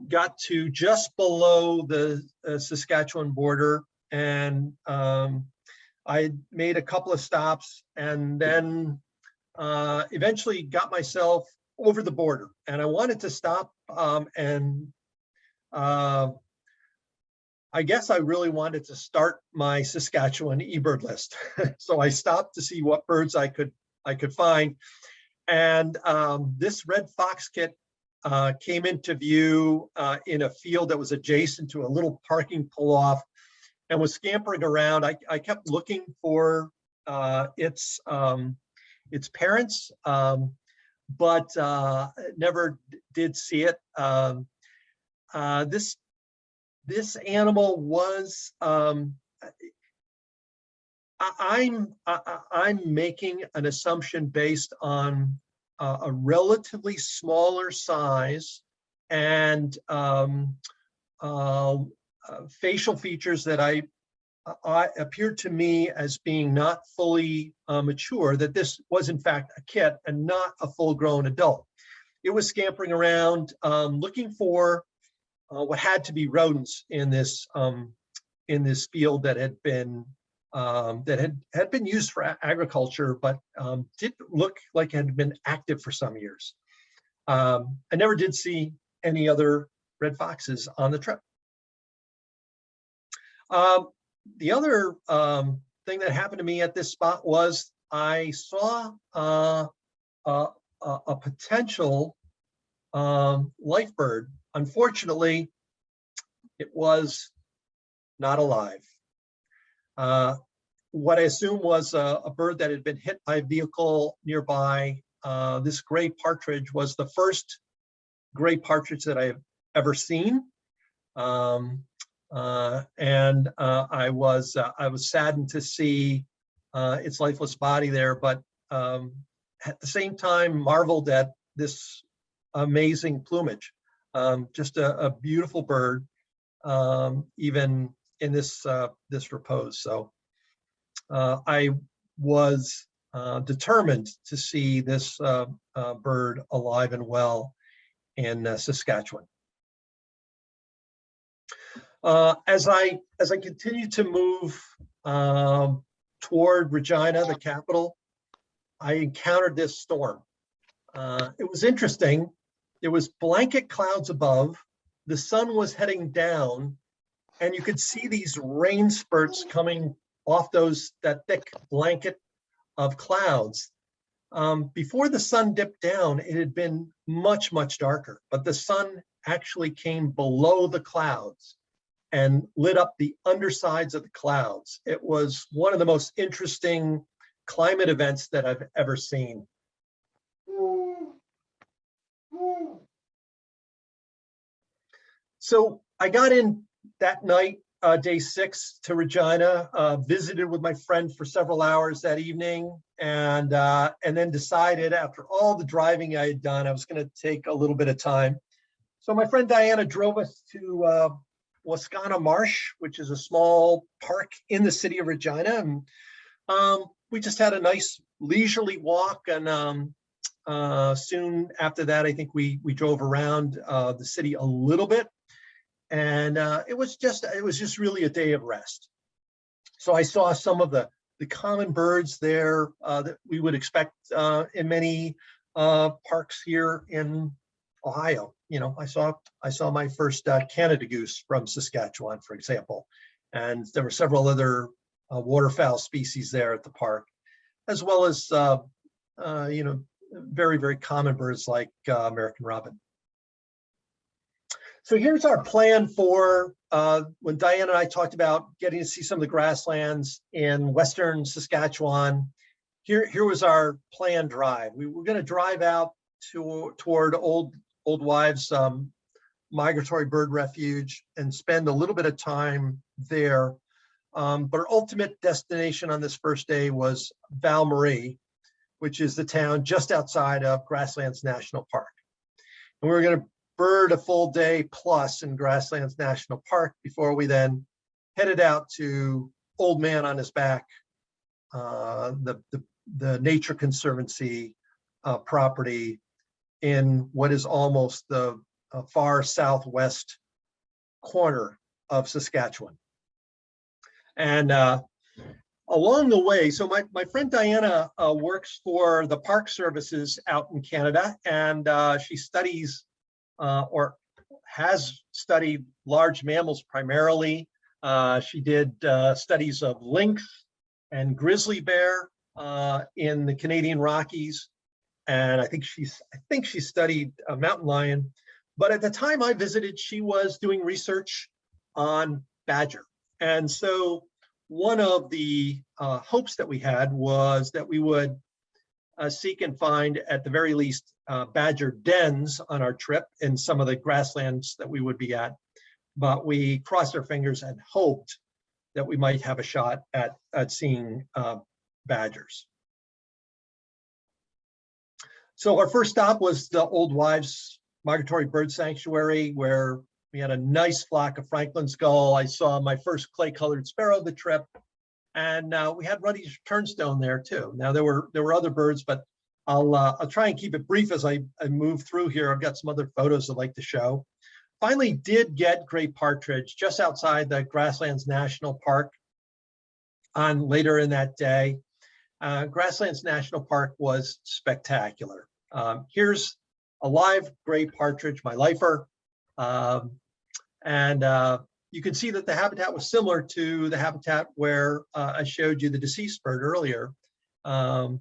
got to just below the uh, Saskatchewan border, and um, I made a couple of stops, and then uh, eventually got myself over the border. And I wanted to stop um, and uh, I guess I really wanted to start my Saskatchewan eBird list. *laughs* so I stopped to see what birds I could I could find. And um, this red fox kit uh, came into view uh, in a field that was adjacent to a little parking pull-off and was scampering around. I, I kept looking for uh, its um, its parents, um, but uh, never did see it. Um, uh, this this animal was um, I, I- I'm making an assumption based on uh, a relatively smaller size and um, uh, uh, facial features that I, I appeared to me as being not fully uh, mature, that this was in fact a kit and not a full-grown adult. It was scampering around um, looking for uh, what had to be rodents in this um, in this field that had been um, that had had been used for agriculture, but um, didn't look like it had been active for some years. Um, I never did see any other red foxes on the trip. Um, the other um, thing that happened to me at this spot was I saw uh, a, potential um, life bird. Unfortunately, it was not alive. Uh, what I assume was a, a bird that had been hit by a vehicle nearby. Uh, this gray partridge was the first gray partridge that I've ever seen. Um, and uh, I was uh, I was saddened to see uh, its lifeless body there, but um, at the same time marveled at this amazing plumage. Um, just a, a beautiful bird, um, even in this uh, this repose. So uh, I was uh, determined to see this uh, uh, bird alive and well in uh, Saskatchewan. Uh, as I, as I continue to move, um, toward Regina, the capital, I encountered this storm. Uh, it was interesting. There was blanket clouds above, the sun was heading down, and you could see these rain spurts coming off those, that thick blanket of clouds. Um, before the sun dipped down, it had been much, much darker, but the sun actually came below the clouds and lit up the undersides of the clouds. It was one of the most interesting climate events that I've ever seen. So I got in that night, uh, day six to Regina, uh, visited with my friend for several hours that evening and, uh, and then decided after all the driving I had done, I was gonna take a little bit of time. So my friend Diana drove us to, uh, Wascana Marsh, which is a small park in the city of Regina. And um, we just had a nice leisurely walk and um, uh, soon after that, I think we we drove around uh, the city a little bit. And uh, it was just it was just really a day of rest. So I saw some of the the common birds there uh, that we would expect uh, in many uh, parks here in Ohio. You know, I saw I saw my first uh, Canada goose from Saskatchewan, for example, and there were several other uh, waterfowl species there at the park, as well as uh, uh, you know very very common birds like uh, American robin. So here's our plan for when Diane and I talked about getting to see some of the grasslands in western Saskatchewan. Here here was our planned drive. We were going to drive out to toward old old wives um, migratory bird refuge and spend a little bit of time there. Um, but our ultimate destination on this first day was val marie which is the town just outside of grasslands national park. And we were going to bird a full day plus in grasslands national park before we then headed out to old man on his back uh, the, the the nature conservancy uh, property in what is almost the uh, far southwest corner of Saskatchewan. And uh, along the way, so my, my friend Diana uh, works for the Park Services out in Canada, and uh, she studies uh, or has studied large mammals primarily. Uh, she did studies of lynx and grizzly bear in the Canadian Rockies and I think she's I think she studied a mountain lion. But at the time I visited, she was doing research on badger. And so one of the uh, hopes that we had was that we would uh, seek and find at the very least uh, badger dens on our trip in some of the grasslands that we would be at. But we crossed our fingers and hoped that we might have a shot at, at seeing uh, badgers. So our first stop was the Old Wives Migratory Bird Sanctuary, where we had a nice flock of Franklin's gull. I saw my first clay-colored sparrow of the trip, and uh, we had ruddy turnstone there too. Now there were there were other birds, but I'll uh, I'll try and keep it brief as I, I move through here. I've got some other photos I'd like to show. Finally, did get gray partridge just outside the Grasslands National Park on later in that day. Uh, Grasslands National Park was spectacular. Um, here's a live gray partridge, my lifer. Um, and uh, you can see that the habitat was similar to the habitat where uh, I showed you the deceased bird earlier. Um,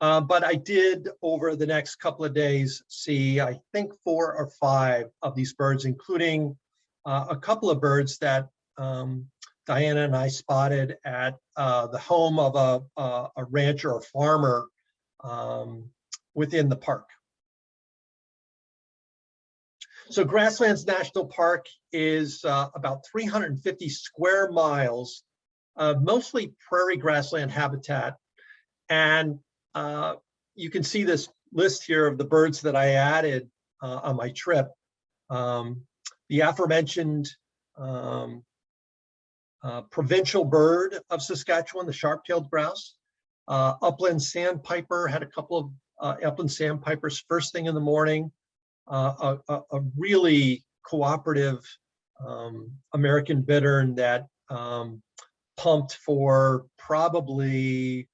uh, but I did over the next couple of days see, I think four or five of these birds, including uh, a couple of birds that um, Diana and I spotted at uh, the home of a, a, a rancher or farmer um, within the park. So Grasslands National Park is uh, about 350 square miles mostly prairie grassland habitat. And uh, you can see this list here of the birds that I added uh, on my trip. Um, the aforementioned um, uh, provincial bird of Saskatchewan, the sharp-tailed grouse. Uh, upland sandpiper had a couple of uh, upland sandpipers first thing in the morning. Uh, a, a, really cooperative um, American bittern that um, pumped for probably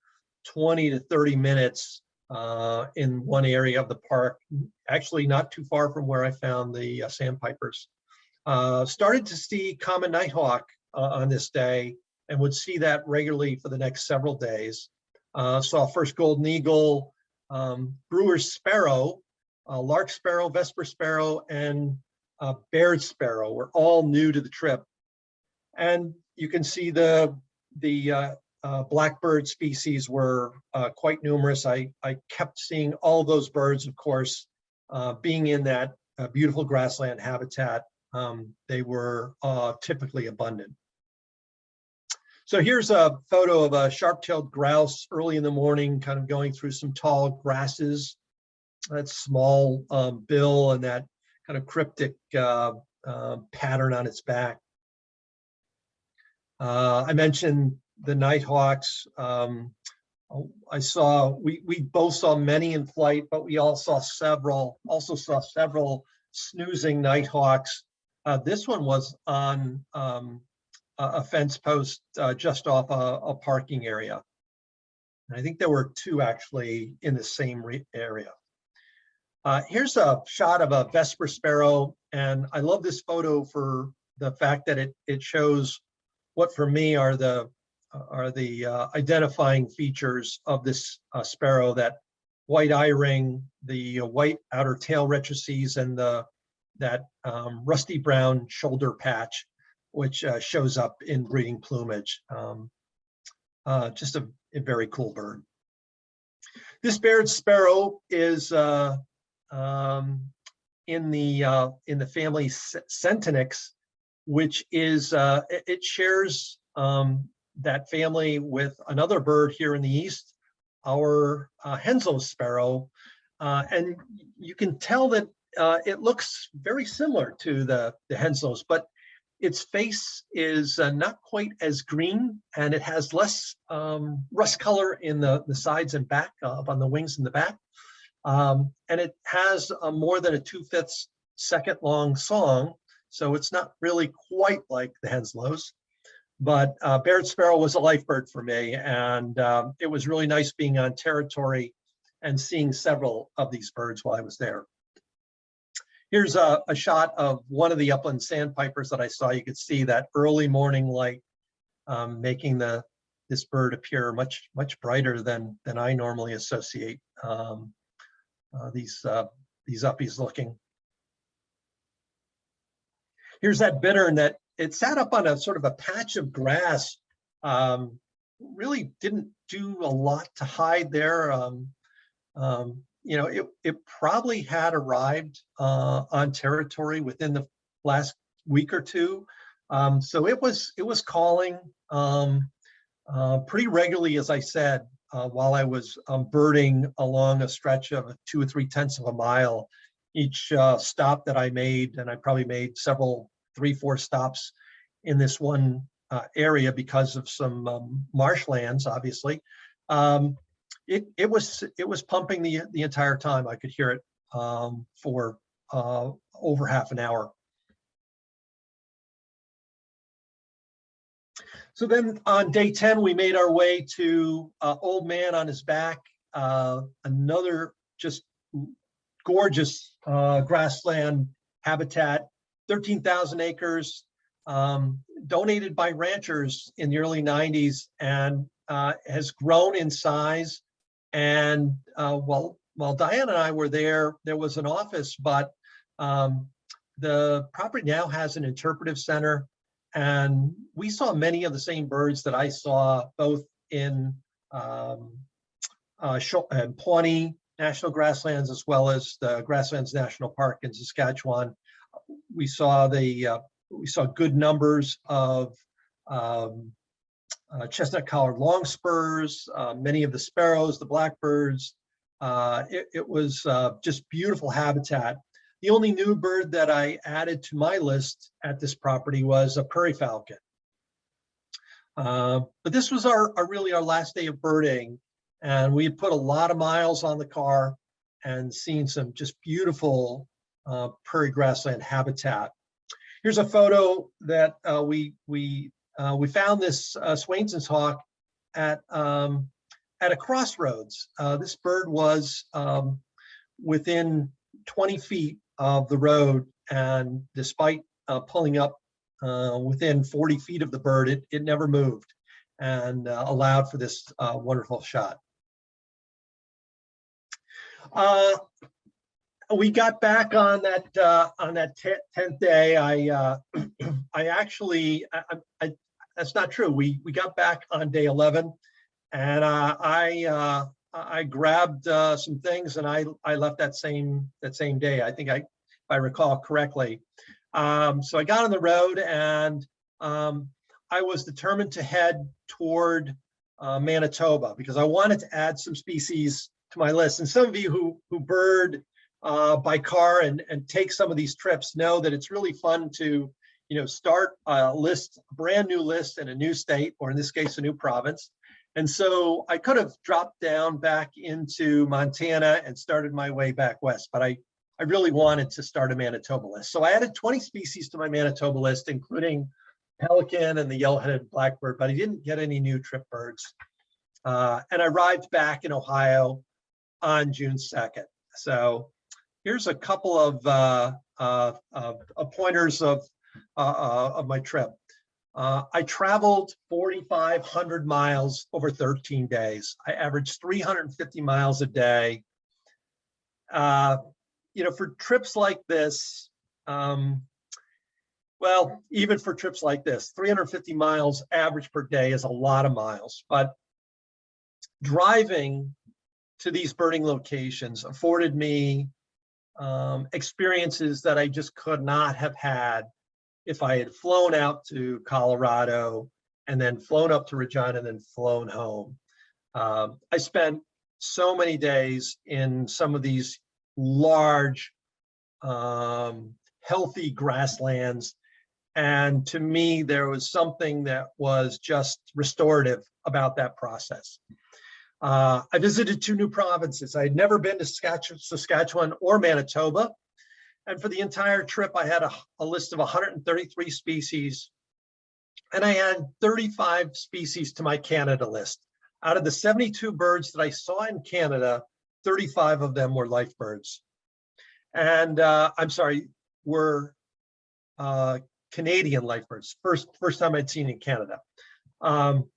20 to 30 minutes uh, in one area of the park, actually not too far from where I found the uh, sandpipers. Uh, started to see common nighthawk uh, on this day and would see that regularly for the next several days. Uh, saw first golden eagle, um, brewer's sparrow, uh, lark sparrow, vesper sparrow, and uh, Baird sparrow were all new to the trip. And you can see the, the uh, uh, blackbird species were uh, quite numerous. I, I kept seeing all those birds, of course, uh, being in that uh, beautiful grassland habitat. Um, they were typically abundant. So here's a photo of a sharp-tailed grouse early in the morning, kind of going through some tall grasses. That small um, bill and that kind of cryptic uh, uh, pattern on its back. Uh, I mentioned the nighthawks. Um, I saw, we, we both saw many in flight, but we all saw several, also saw several snoozing nighthawks. Uh, this one was on um, a fence post uh, just off a, a parking area. And I think there were two actually in the same area. Uh, here's a shot of a Vesper sparrow, and I love this photo for the fact that it it shows what for me are the are the uh, identifying features of this uh, sparrow. That white eye ring, the uh, white outer tail rectrices, and the that um, rusty brown shoulder patch, which uh, shows up in breeding plumage. Um, uh, just a, a very cool bird. This Baird sparrow is uh, um, in the uh, in the family C- Centronyx, which is uh, it, it shares um, that family with another bird here in the east, our uh, sparrow, uh, and you can tell that it looks very similar to the the Henslows, but its face is uh, not quite as green, and it has less um, rust color in the the sides and back up on the wings in the back. Um, and it has a more than a two fifths second long song. So it's not really quite like the Henslows, but uh, Baird Sparrow was a life bird for me. And um, it was really nice being on territory and seeing several of these birds while I was there. Here's a, a shot of one of the upland sandpipers that I saw. You could see that early morning light um, making the this bird appear much, much brighter than, than I normally associate um, uh, these uh, these uppies looking. Here's that bittern that it sat up on a sort of a patch of grass. Um, really didn't do a lot to hide there. Um, um, you know, it, it probably had arrived uh, on territory within the last week or two. Um, so it was it was calling um, uh, pretty regularly, as I said, uh, while I was um, birding along a stretch of two or three tenths of a mile. Each uh, stop that I made, and I probably made several, three, four stops in this one uh, area because of some um, marshlands, obviously. Um, it, it was it was pumping the the entire time. I could hear it um, for uh, over half an hour. So then on day 10, we made our way to uh, Old Man on his back, uh, another just gorgeous uh, grassland habitat, 13,000 acres, um, donated by ranchers in the early 90s and uh, has grown in size. And uh, while, while Diane and I were there, there was an office, but um, the property now has an interpretive center and we saw many of the same birds that I saw both in um, uh, and Pawnee National Grasslands as well as the Grasslands National Park in Saskatchewan. We saw the uh, we saw good numbers of um, uh, chestnut collared longspurs, uh, many of the sparrows, the blackbirds. Uh, it, it, was uh, just beautiful habitat the only new bird that I added to my list at this property was a prairie falcon. Uh, but this was our, our, really our last day of birding, and we had put a lot of miles on the car and seen some just beautiful uh, prairie grassland habitat. here's a photo that uh, we we uh, we found this uh, Swainson's hawk at um, at a crossroads. Uh, this bird was um, within 20 feet of the road, and despite uh, pulling up uh, within 40 feet of the bird, it it never moved and uh, allowed for this wonderful shot. We got back on that on that tenth day. I *clears throat* I actually I, I, that's not true. We we got back on day eleven, and uh, I uh, I grabbed uh, some things and I I left that same that same day. I think I if I recall correctly. Um, so I got on the road and um, I was determined to head toward uh, Manitoba because I wanted to add some species to my list. And some of you who who bird uh, by car and, and take some of these trips know that it's really fun to, you know, start a list, a brand new list in a new state, or in this case, a new province. And so I could have dropped down back into Montana and started my way back west, but I, I really wanted to start a Manitoba list. So I added 20 species to my Manitoba list, including pelican and the yellow-headed blackbird, but I didn't get any new trip birds. Uh, and I arrived back in Ohio on June 2nd. So here's a couple of uh, uh, uh, uh, pointers of of my trip. Uh, I traveled 4,500 miles over 13 days. I averaged 350 miles a day. Uh, you know, for trips like this, um, well, even for trips like this, 350 miles average per day is a lot of miles, but driving to these birding locations afforded me um, experiences that I just could not have had if I had flown out to Colorado and then flown up to Regina and then flown home. Um, I spent so many days in some of these large, um, healthy grasslands. And to me, there was something that was just restorative about that process. Uh, I visited two new provinces. I had never been to Saskatchewan, Saskatchewan or Manitoba. And for the entire trip, I had a, a list of 133 species. And I had 35 species to my Canada list. Out of the 72 birds that I saw in Canada, 35 of them were life birds. And uh, I'm sorry, were uh, Canadian life birds, first, first time I'd seen in Canada. Um,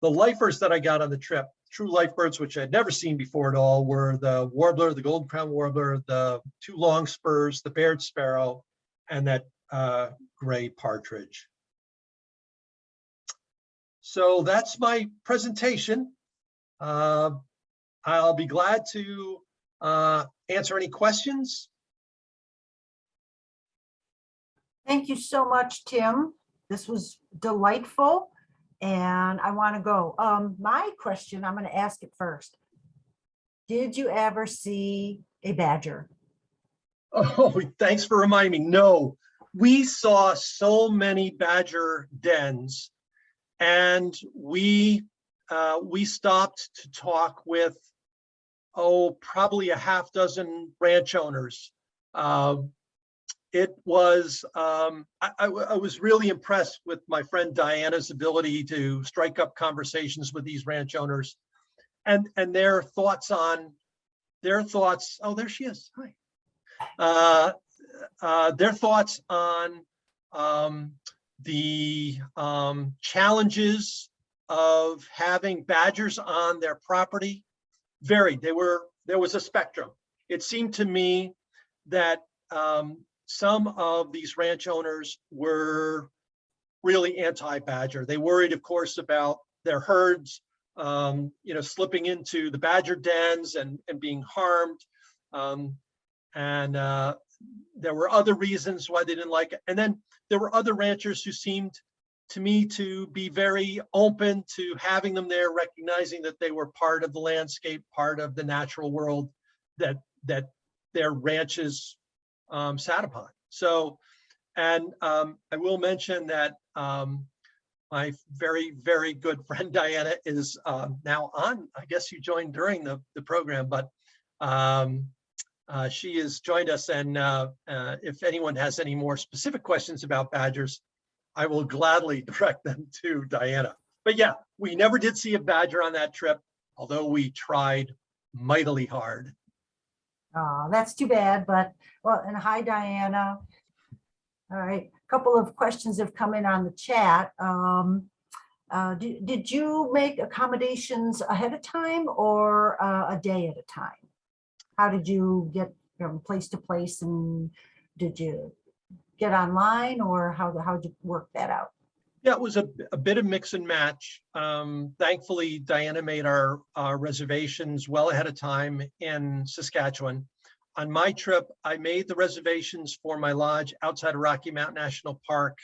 the lifers that I got on the trip true life birds, which I'd never seen before at all, were the warbler, the golden crown warbler, the two long spurs, the Baird sparrow, and that uh, gray partridge. So that's my presentation. Uh, I'll be glad to uh, answer any questions. Thank you so much, Tim. This was delightful. And I want to go. Um, my question, I'm going to ask it first. Did you ever see a badger? *laughs* Oh, thanks for reminding me. No, we saw so many badger dens and we uh, we stopped to talk with oh probably a half dozen ranch owners. Uh, it was um, I, I, I was really impressed with my friend Diana's ability to strike up conversations with these ranch owners and and their thoughts on their thoughts. Oh, there she is. Hi. Uh, uh, their thoughts on um, the um, challenges of having badgers on their property varied. They were there was a spectrum. It seemed to me that um, some of these ranch owners were really anti-badger. They worried, of course, about their herds, um, you know, slipping into the badger dens and, and being harmed. Um, and uh, there were other reasons why they didn't like it. And then there were other ranchers who seemed to me to be very open to having them there, recognizing that they were part of the landscape, part of the natural world that that their ranches um, sat upon. So, and um, I will mention that um, my very, very good *laughs* friend Diana is um, now on, I guess you joined during the, the program, but um, Uh, She has joined us and uh, uh, if anyone has any more specific questions about badgers, I will gladly *laughs* direct them to Diana. But yeah, we never did see a badger on that trip, although we tried mightily hard. Uh, that's too bad, but, well, and hi Diana. All right, a couple of questions have come in on the chat. Um, uh, did, did you make accommodations ahead of time or uh, a day at a time? How did you get from place to place and did you get online or how, how did you work that out? Yeah, it was a, a bit of mix and match. Um, thankfully, Diana made our, our reservations well ahead of time in Saskatchewan. On my trip, I made the reservations for my lodge outside of Rocky Mountain National Park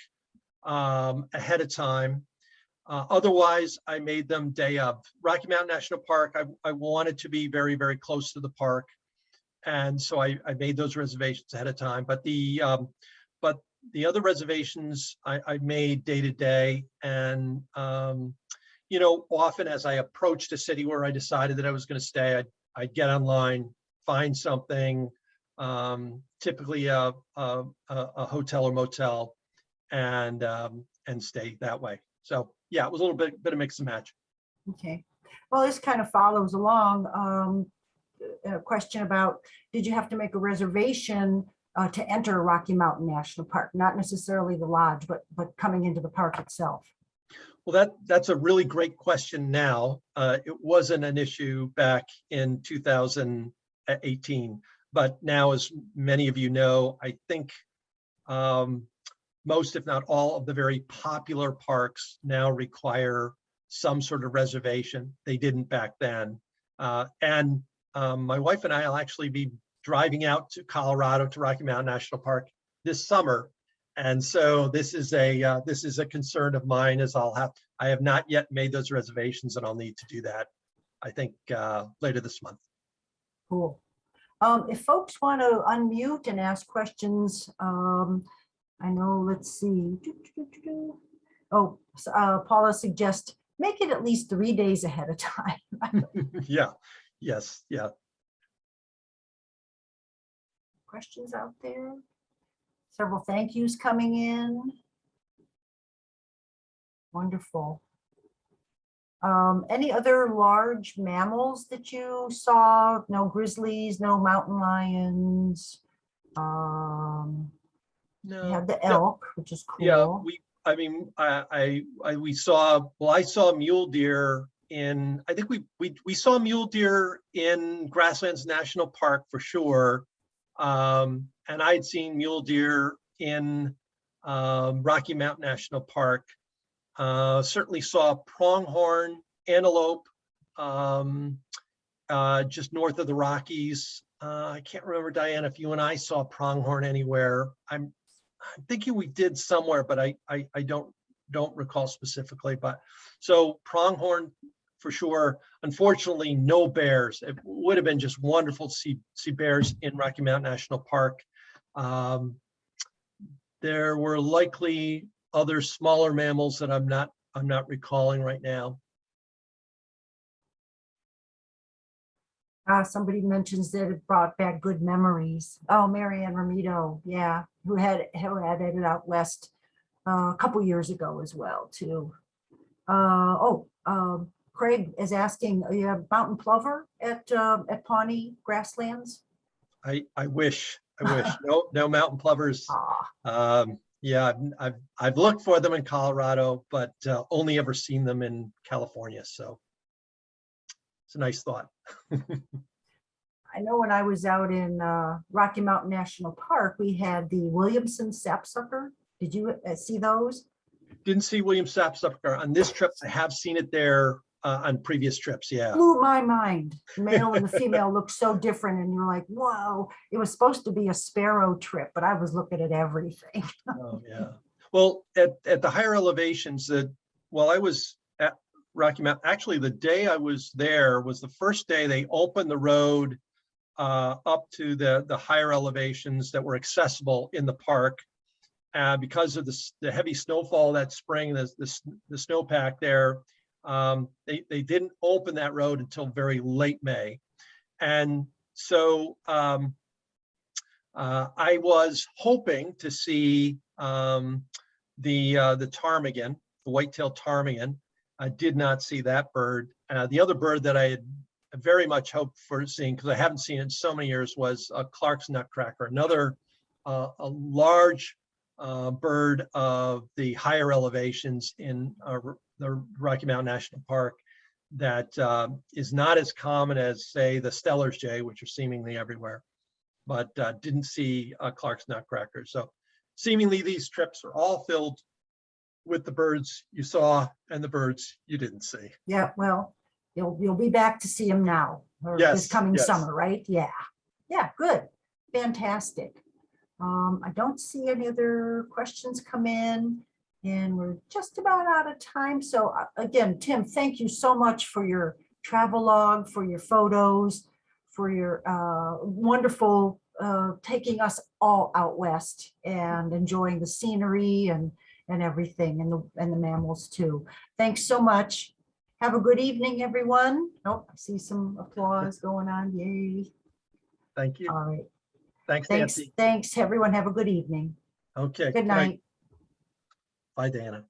um, ahead of time. Uh, otherwise, I made them day of. Rocky Mountain National Park, I, I wanted to be very, very close to the park. And so I, I made those reservations ahead of time, but the, um, the other reservations I, I made day to day and, um, you know, often as I approached a city where I decided that I was going to stay, I'd, I'd get online, find something, um, typically a, a, a hotel or motel and, um, and stay that way. So yeah, it was a little bit, bit of mix and match. Okay, well, this kind of follows along. um, A question about, did you have to make a reservation uh, to enter Rocky Mountain National Park? Not necessarily the lodge, but, but coming into the park itself. Well, that, that's a really great question now. Uh, it wasn't an issue back in 2018. But now, as many of you know, I think um, most, if not all, of the very popular parks now require some sort of reservation. They didn't back then. Uh, and um, my wife and I will actually be driving out to Colorado to Rocky Mountain National Park this summer. And so this is a uh, this is a concern of mine as I'll have I have not yet made those reservations and I'll need to do that. I think uh, later this month. Cool. Um, If folks want to unmute and ask questions, um, I know, let's see. Oh, uh, Paula suggests, make it at least three days ahead of *laughs* time. *laughs* yeah. Yes. Yeah. Questions out there? Several thank yous coming in. Wonderful. Um, any other large mammals that you saw? No grizzlies, no mountain lions? Um, we No. have the elk, which is cool. Yeah. We. I mean, I, I. I. We saw. Well, I saw mule deer in. I think we. We. We saw mule deer in Grasslands National Park for sure. Um, and I had seen mule deer in um, Rocky Mountain National Park. Uh, certainly saw pronghorn, antelope, um, uh, just north of the Rockies. Uh, I can't remember, Diana, if you and I saw pronghorn anywhere. I'm, I'm thinking we did somewhere, but I, I, I don't, don't recall specifically, but so pronghorn for sure. Unfortunately, no bears. It would have been just wonderful to see, see bears in Rocky Mountain National Park. Um, there were likely other smaller mammals that I'm not, I'm not recalling right now. Uh, somebody mentions that it brought back good memories. Oh, Marianne Ramito, yeah, who had, who had it out west uh, a couple years ago as well, too. Uh, oh, um, Craig is asking, you have mountain plover at, uh, at Pawnee Grasslands? I, I wish, I *laughs* wish, no, no mountain plovers. Ah, Um, yeah, I've- I've, I've looked for them in Colorado, but uh, only ever seen them in California, so. It's a nice thought. *laughs* I know when I was out in uh, Rocky Mountain National Park, we had the Williamson sapsucker. Did you uh, see those? Didn't see William Sapsucker on this trip. I have seen it there uh, on previous trips, yeah. blew my mind. The Male and the *laughs* female look so different and you're like, whoa, it was supposed to be a sparrow trip, but I was looking at everything. Oh, yeah. Well, at, at the higher elevations that, while I was at Rocky Mountain, actually the day I was there was the first day they opened the road uh, up to the, the higher elevations that were accessible in the park. Uh, because of the, the heavy snowfall that spring, the, the, the snowpack there, um, they, they didn't open that road until very late May. And so, um, Uh, I was hoping to see um, the, uh, the ptarmigan, the white-tailed ptarmigan. I did not see that bird. Uh, The other bird that I had very much hoped for seeing, because I haven't seen it in so many years, was uh, Clark's nutcracker, another uh, a large uh, bird of the higher elevations in uh, the Rocky Mountain National Park that uh, is not as common as, say, the Steller's jay, which are seemingly everywhere, but uh, didn't see uh, Clark's nutcracker. So seemingly these trips are all filled with the birds you saw and the birds you didn't see. Yeah, well, you'll, you'll be back to see them now, or Yes, this coming yes. summer, right? Yeah, yeah, good, fantastic. Um, I don't see any other questions come in, and we're just about out of time. So uh, again, Tim, thank you so much for your travel log, for your photos, for your uh, wonderful uh, taking us all out west and enjoying the scenery and, and everything, and the, and the mammals too. Thanks so much. Have a good evening, everyone. Oh, I see some applause *laughs* going on. Yay. Thank you. All right. Thanks, Thanks, Nancy. thanks, everyone. Have a good evening. Okay. Good night. Bye, Dana.